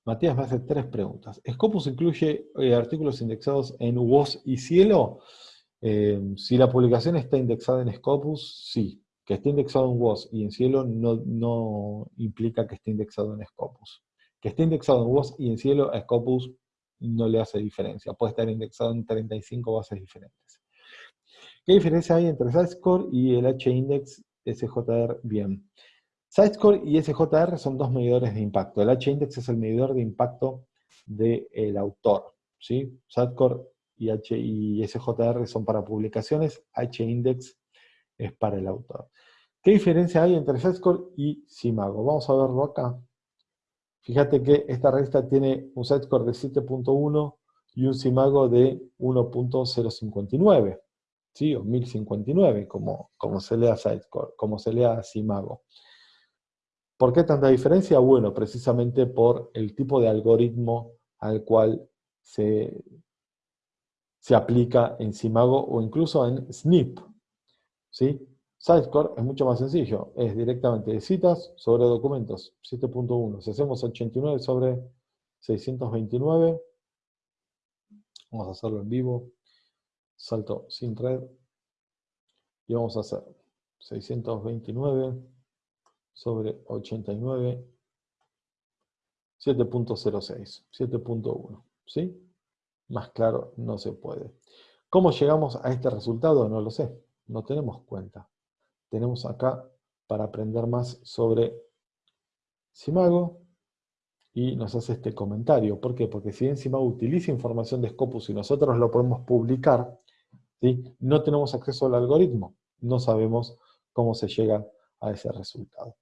Matías me hace tres preguntas. ¿Scopus incluye eh, artículos indexados en WOS y Cielo? Eh, si la publicación está indexada en Scopus, sí. Que esté indexado en WOS y en Cielo no, implica que esté indexado en Scopus. Que esté indexado en WOS y en Cielo a Scopus no le hace diferencia. Puede estar indexado en 35 bases diferentes. ¿Qué diferencia hay entre SiteScore y el H-Index SJR? Bien. SiteScore y SJR son dos medidores de impacto. El H-Index es el medidor de impacto del autor. ¿sí? SiteScore y, H SJR son para publicaciones, H-index es para el autor. ¿Qué diferencia hay entre SiteScore y Simago? Vamos a verlo acá. Fíjate que esta revista tiene un SiteScore de 7.1 y un Simago de 1.059, ¿sí? o 1059, como, como se lea SiteScore, como se lea Simago. ¿Por qué tanta diferencia? Bueno, precisamente por el tipo de algoritmo al cual se, se aplica en Simago o incluso en SNP. ¿sí? Es mucho más sencillo, es directamente de citas sobre documentos, 7.1. Si hacemos 89 sobre 629, vamos a hacerlo en vivo, salto sin red, y vamos a hacer 629 sobre 89, 7.06, 7.1, ¿sí? Más claro no se puede. ¿Cómo llegamos a este resultado? No lo sé, no tenemos cuenta. Tenemos acá para aprender más sobre Simago y nos hace este comentario. ¿Por qué? Porque si bien Simago utiliza información de Scopus y nosotros lo podemos publicar, ¿sí? no tenemos acceso al algoritmo, no sabemos cómo se llega a ese resultado.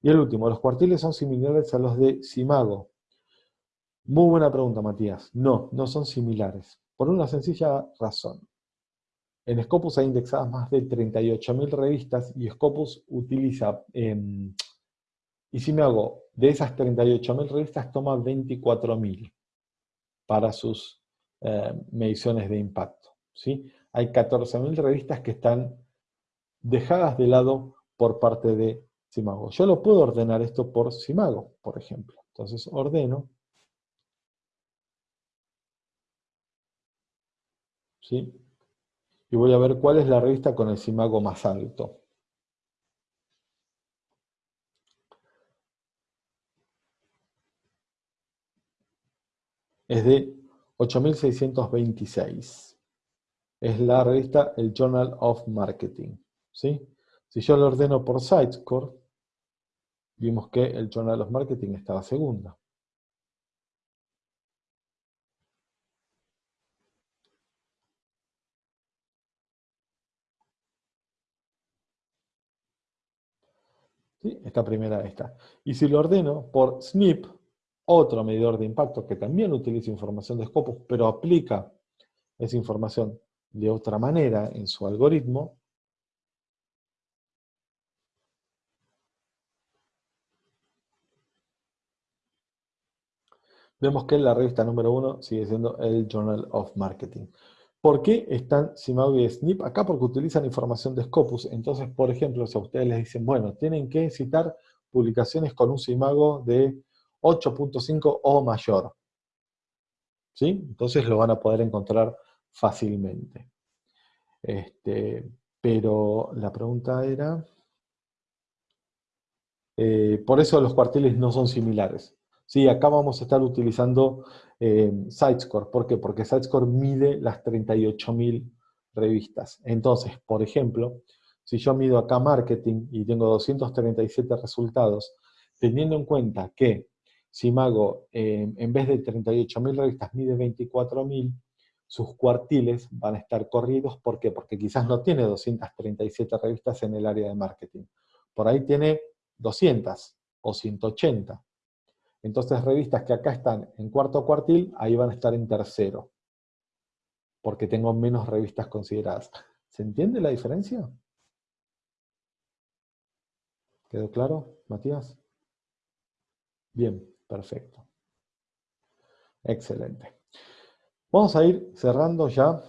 Y el último, ¿los cuartiles son similares a los de Simago? Muy buena pregunta, Matías. No, no son similares. Por una sencilla razón. En Scopus hay indexadas más de 38.000 revistas y Scopus utiliza, em, y si de esas 38.000 revistas toma 24.000 para sus em, mediciones de impacto. ¿sí? Hay 14.000 revistas que están dejadas de lado por parte de Simago. Yo lo puedo ordenar esto por Simago, por ejemplo. Entonces ordeno. ¿Sí? Y voy a ver cuál es la revista con el Simago más alto. Es de 8626. Es la revista El Journal of Marketing. ¿sí? Si yo lo ordeno por Sitescore, vimos que el Journal of Marketing estaba segunda. Esta primera esta. Y si lo ordeno por SNP, otro medidor de impacto que también utiliza información de Scopus, pero aplica esa información de otra manera en su algoritmo, vemos que la revista número uno sigue siendo el Journal of Marketing. ¿Por qué están Simago y SNP? Acá porque utilizan información de Scopus. Entonces, por ejemplo, si a ustedes les dicen, bueno, tienen que citar publicaciones con un Simago de 8.5 o mayor. ¿Sí? Entonces lo van a poder encontrar fácilmente. Este, pero la pregunta era... Eh, por eso los cuartiles no son similares. Sí, acá vamos a estar utilizando eh, Sitescore. ¿Por qué? Porque Sitescore mide las 38.000 revistas. Entonces, por ejemplo, si yo mido acá marketing y tengo 237 resultados, teniendo en cuenta que si Mago, eh, en vez de 38.000 revistas, mide 24.000, sus cuartiles van a estar corridos. ¿Por qué? Porque quizás no tiene 237 revistas en el área de marketing. Por ahí tiene 200 o 180. Entonces revistas que acá están en cuarto cuartil, ahí van a estar en tercero, porque tengo menos revistas consideradas. ¿Se entiende la diferencia? ¿Quedó claro, Matías? Bien, perfecto. Excelente. Vamos a ir cerrando ya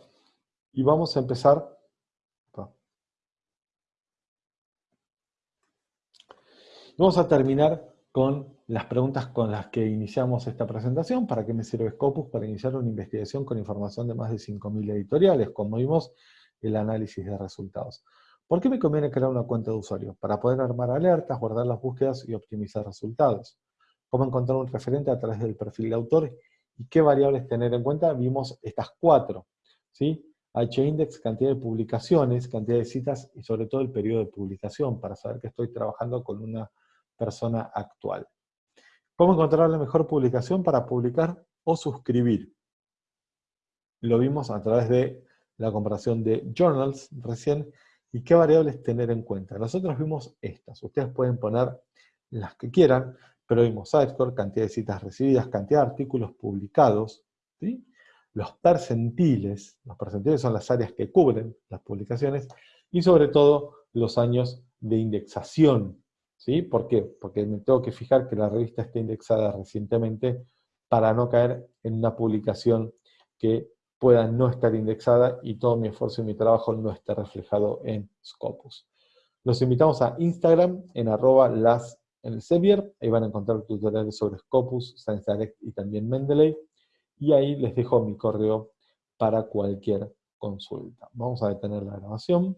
y vamos a empezar. Vamos a terminar con las preguntas con las que iniciamos esta presentación. ¿Para qué me sirve Scopus? Para iniciar una investigación con información de más de 5.000 editoriales, como vimos, el análisis de resultados. ¿Por qué me conviene crear una cuenta de usuario? Para poder armar alertas, guardar las búsquedas y optimizar resultados. ¿Cómo encontrar un referente a través del perfil de autor? ¿Y qué variables tener en cuenta? Vimos estas cuatro. ¿sí? H-index, cantidad de publicaciones, cantidad de citas y sobre todo el periodo de publicación, para saber que estoy trabajando con una persona actual. ¿Cómo encontrar la mejor publicación para publicar o suscribir? Lo vimos a través de la comparación de journals recién, ¿Y qué variables tener en cuenta? Nosotros vimos estas. Ustedes pueden poner las que quieran, pero vimos sitescore, cantidad de citas recibidas, cantidad de artículos publicados, los percentiles, los percentiles son las áreas que cubren las publicaciones, y sobre todo los años de indexación. ¿Sí? ¿Por qué? Porque me tengo que fijar que la revista esté indexada recientemente para no caer en una publicación que pueda no estar indexada y todo mi esfuerzo y mi trabajo no esté reflejado en Scopus. Los invitamos a Instagram en arroba las en ahí van a encontrar tutoriales sobre Scopus, Science Direct y también Mendeley, y ahí les dejo mi correo para cualquier consulta. Vamos a detener la grabación.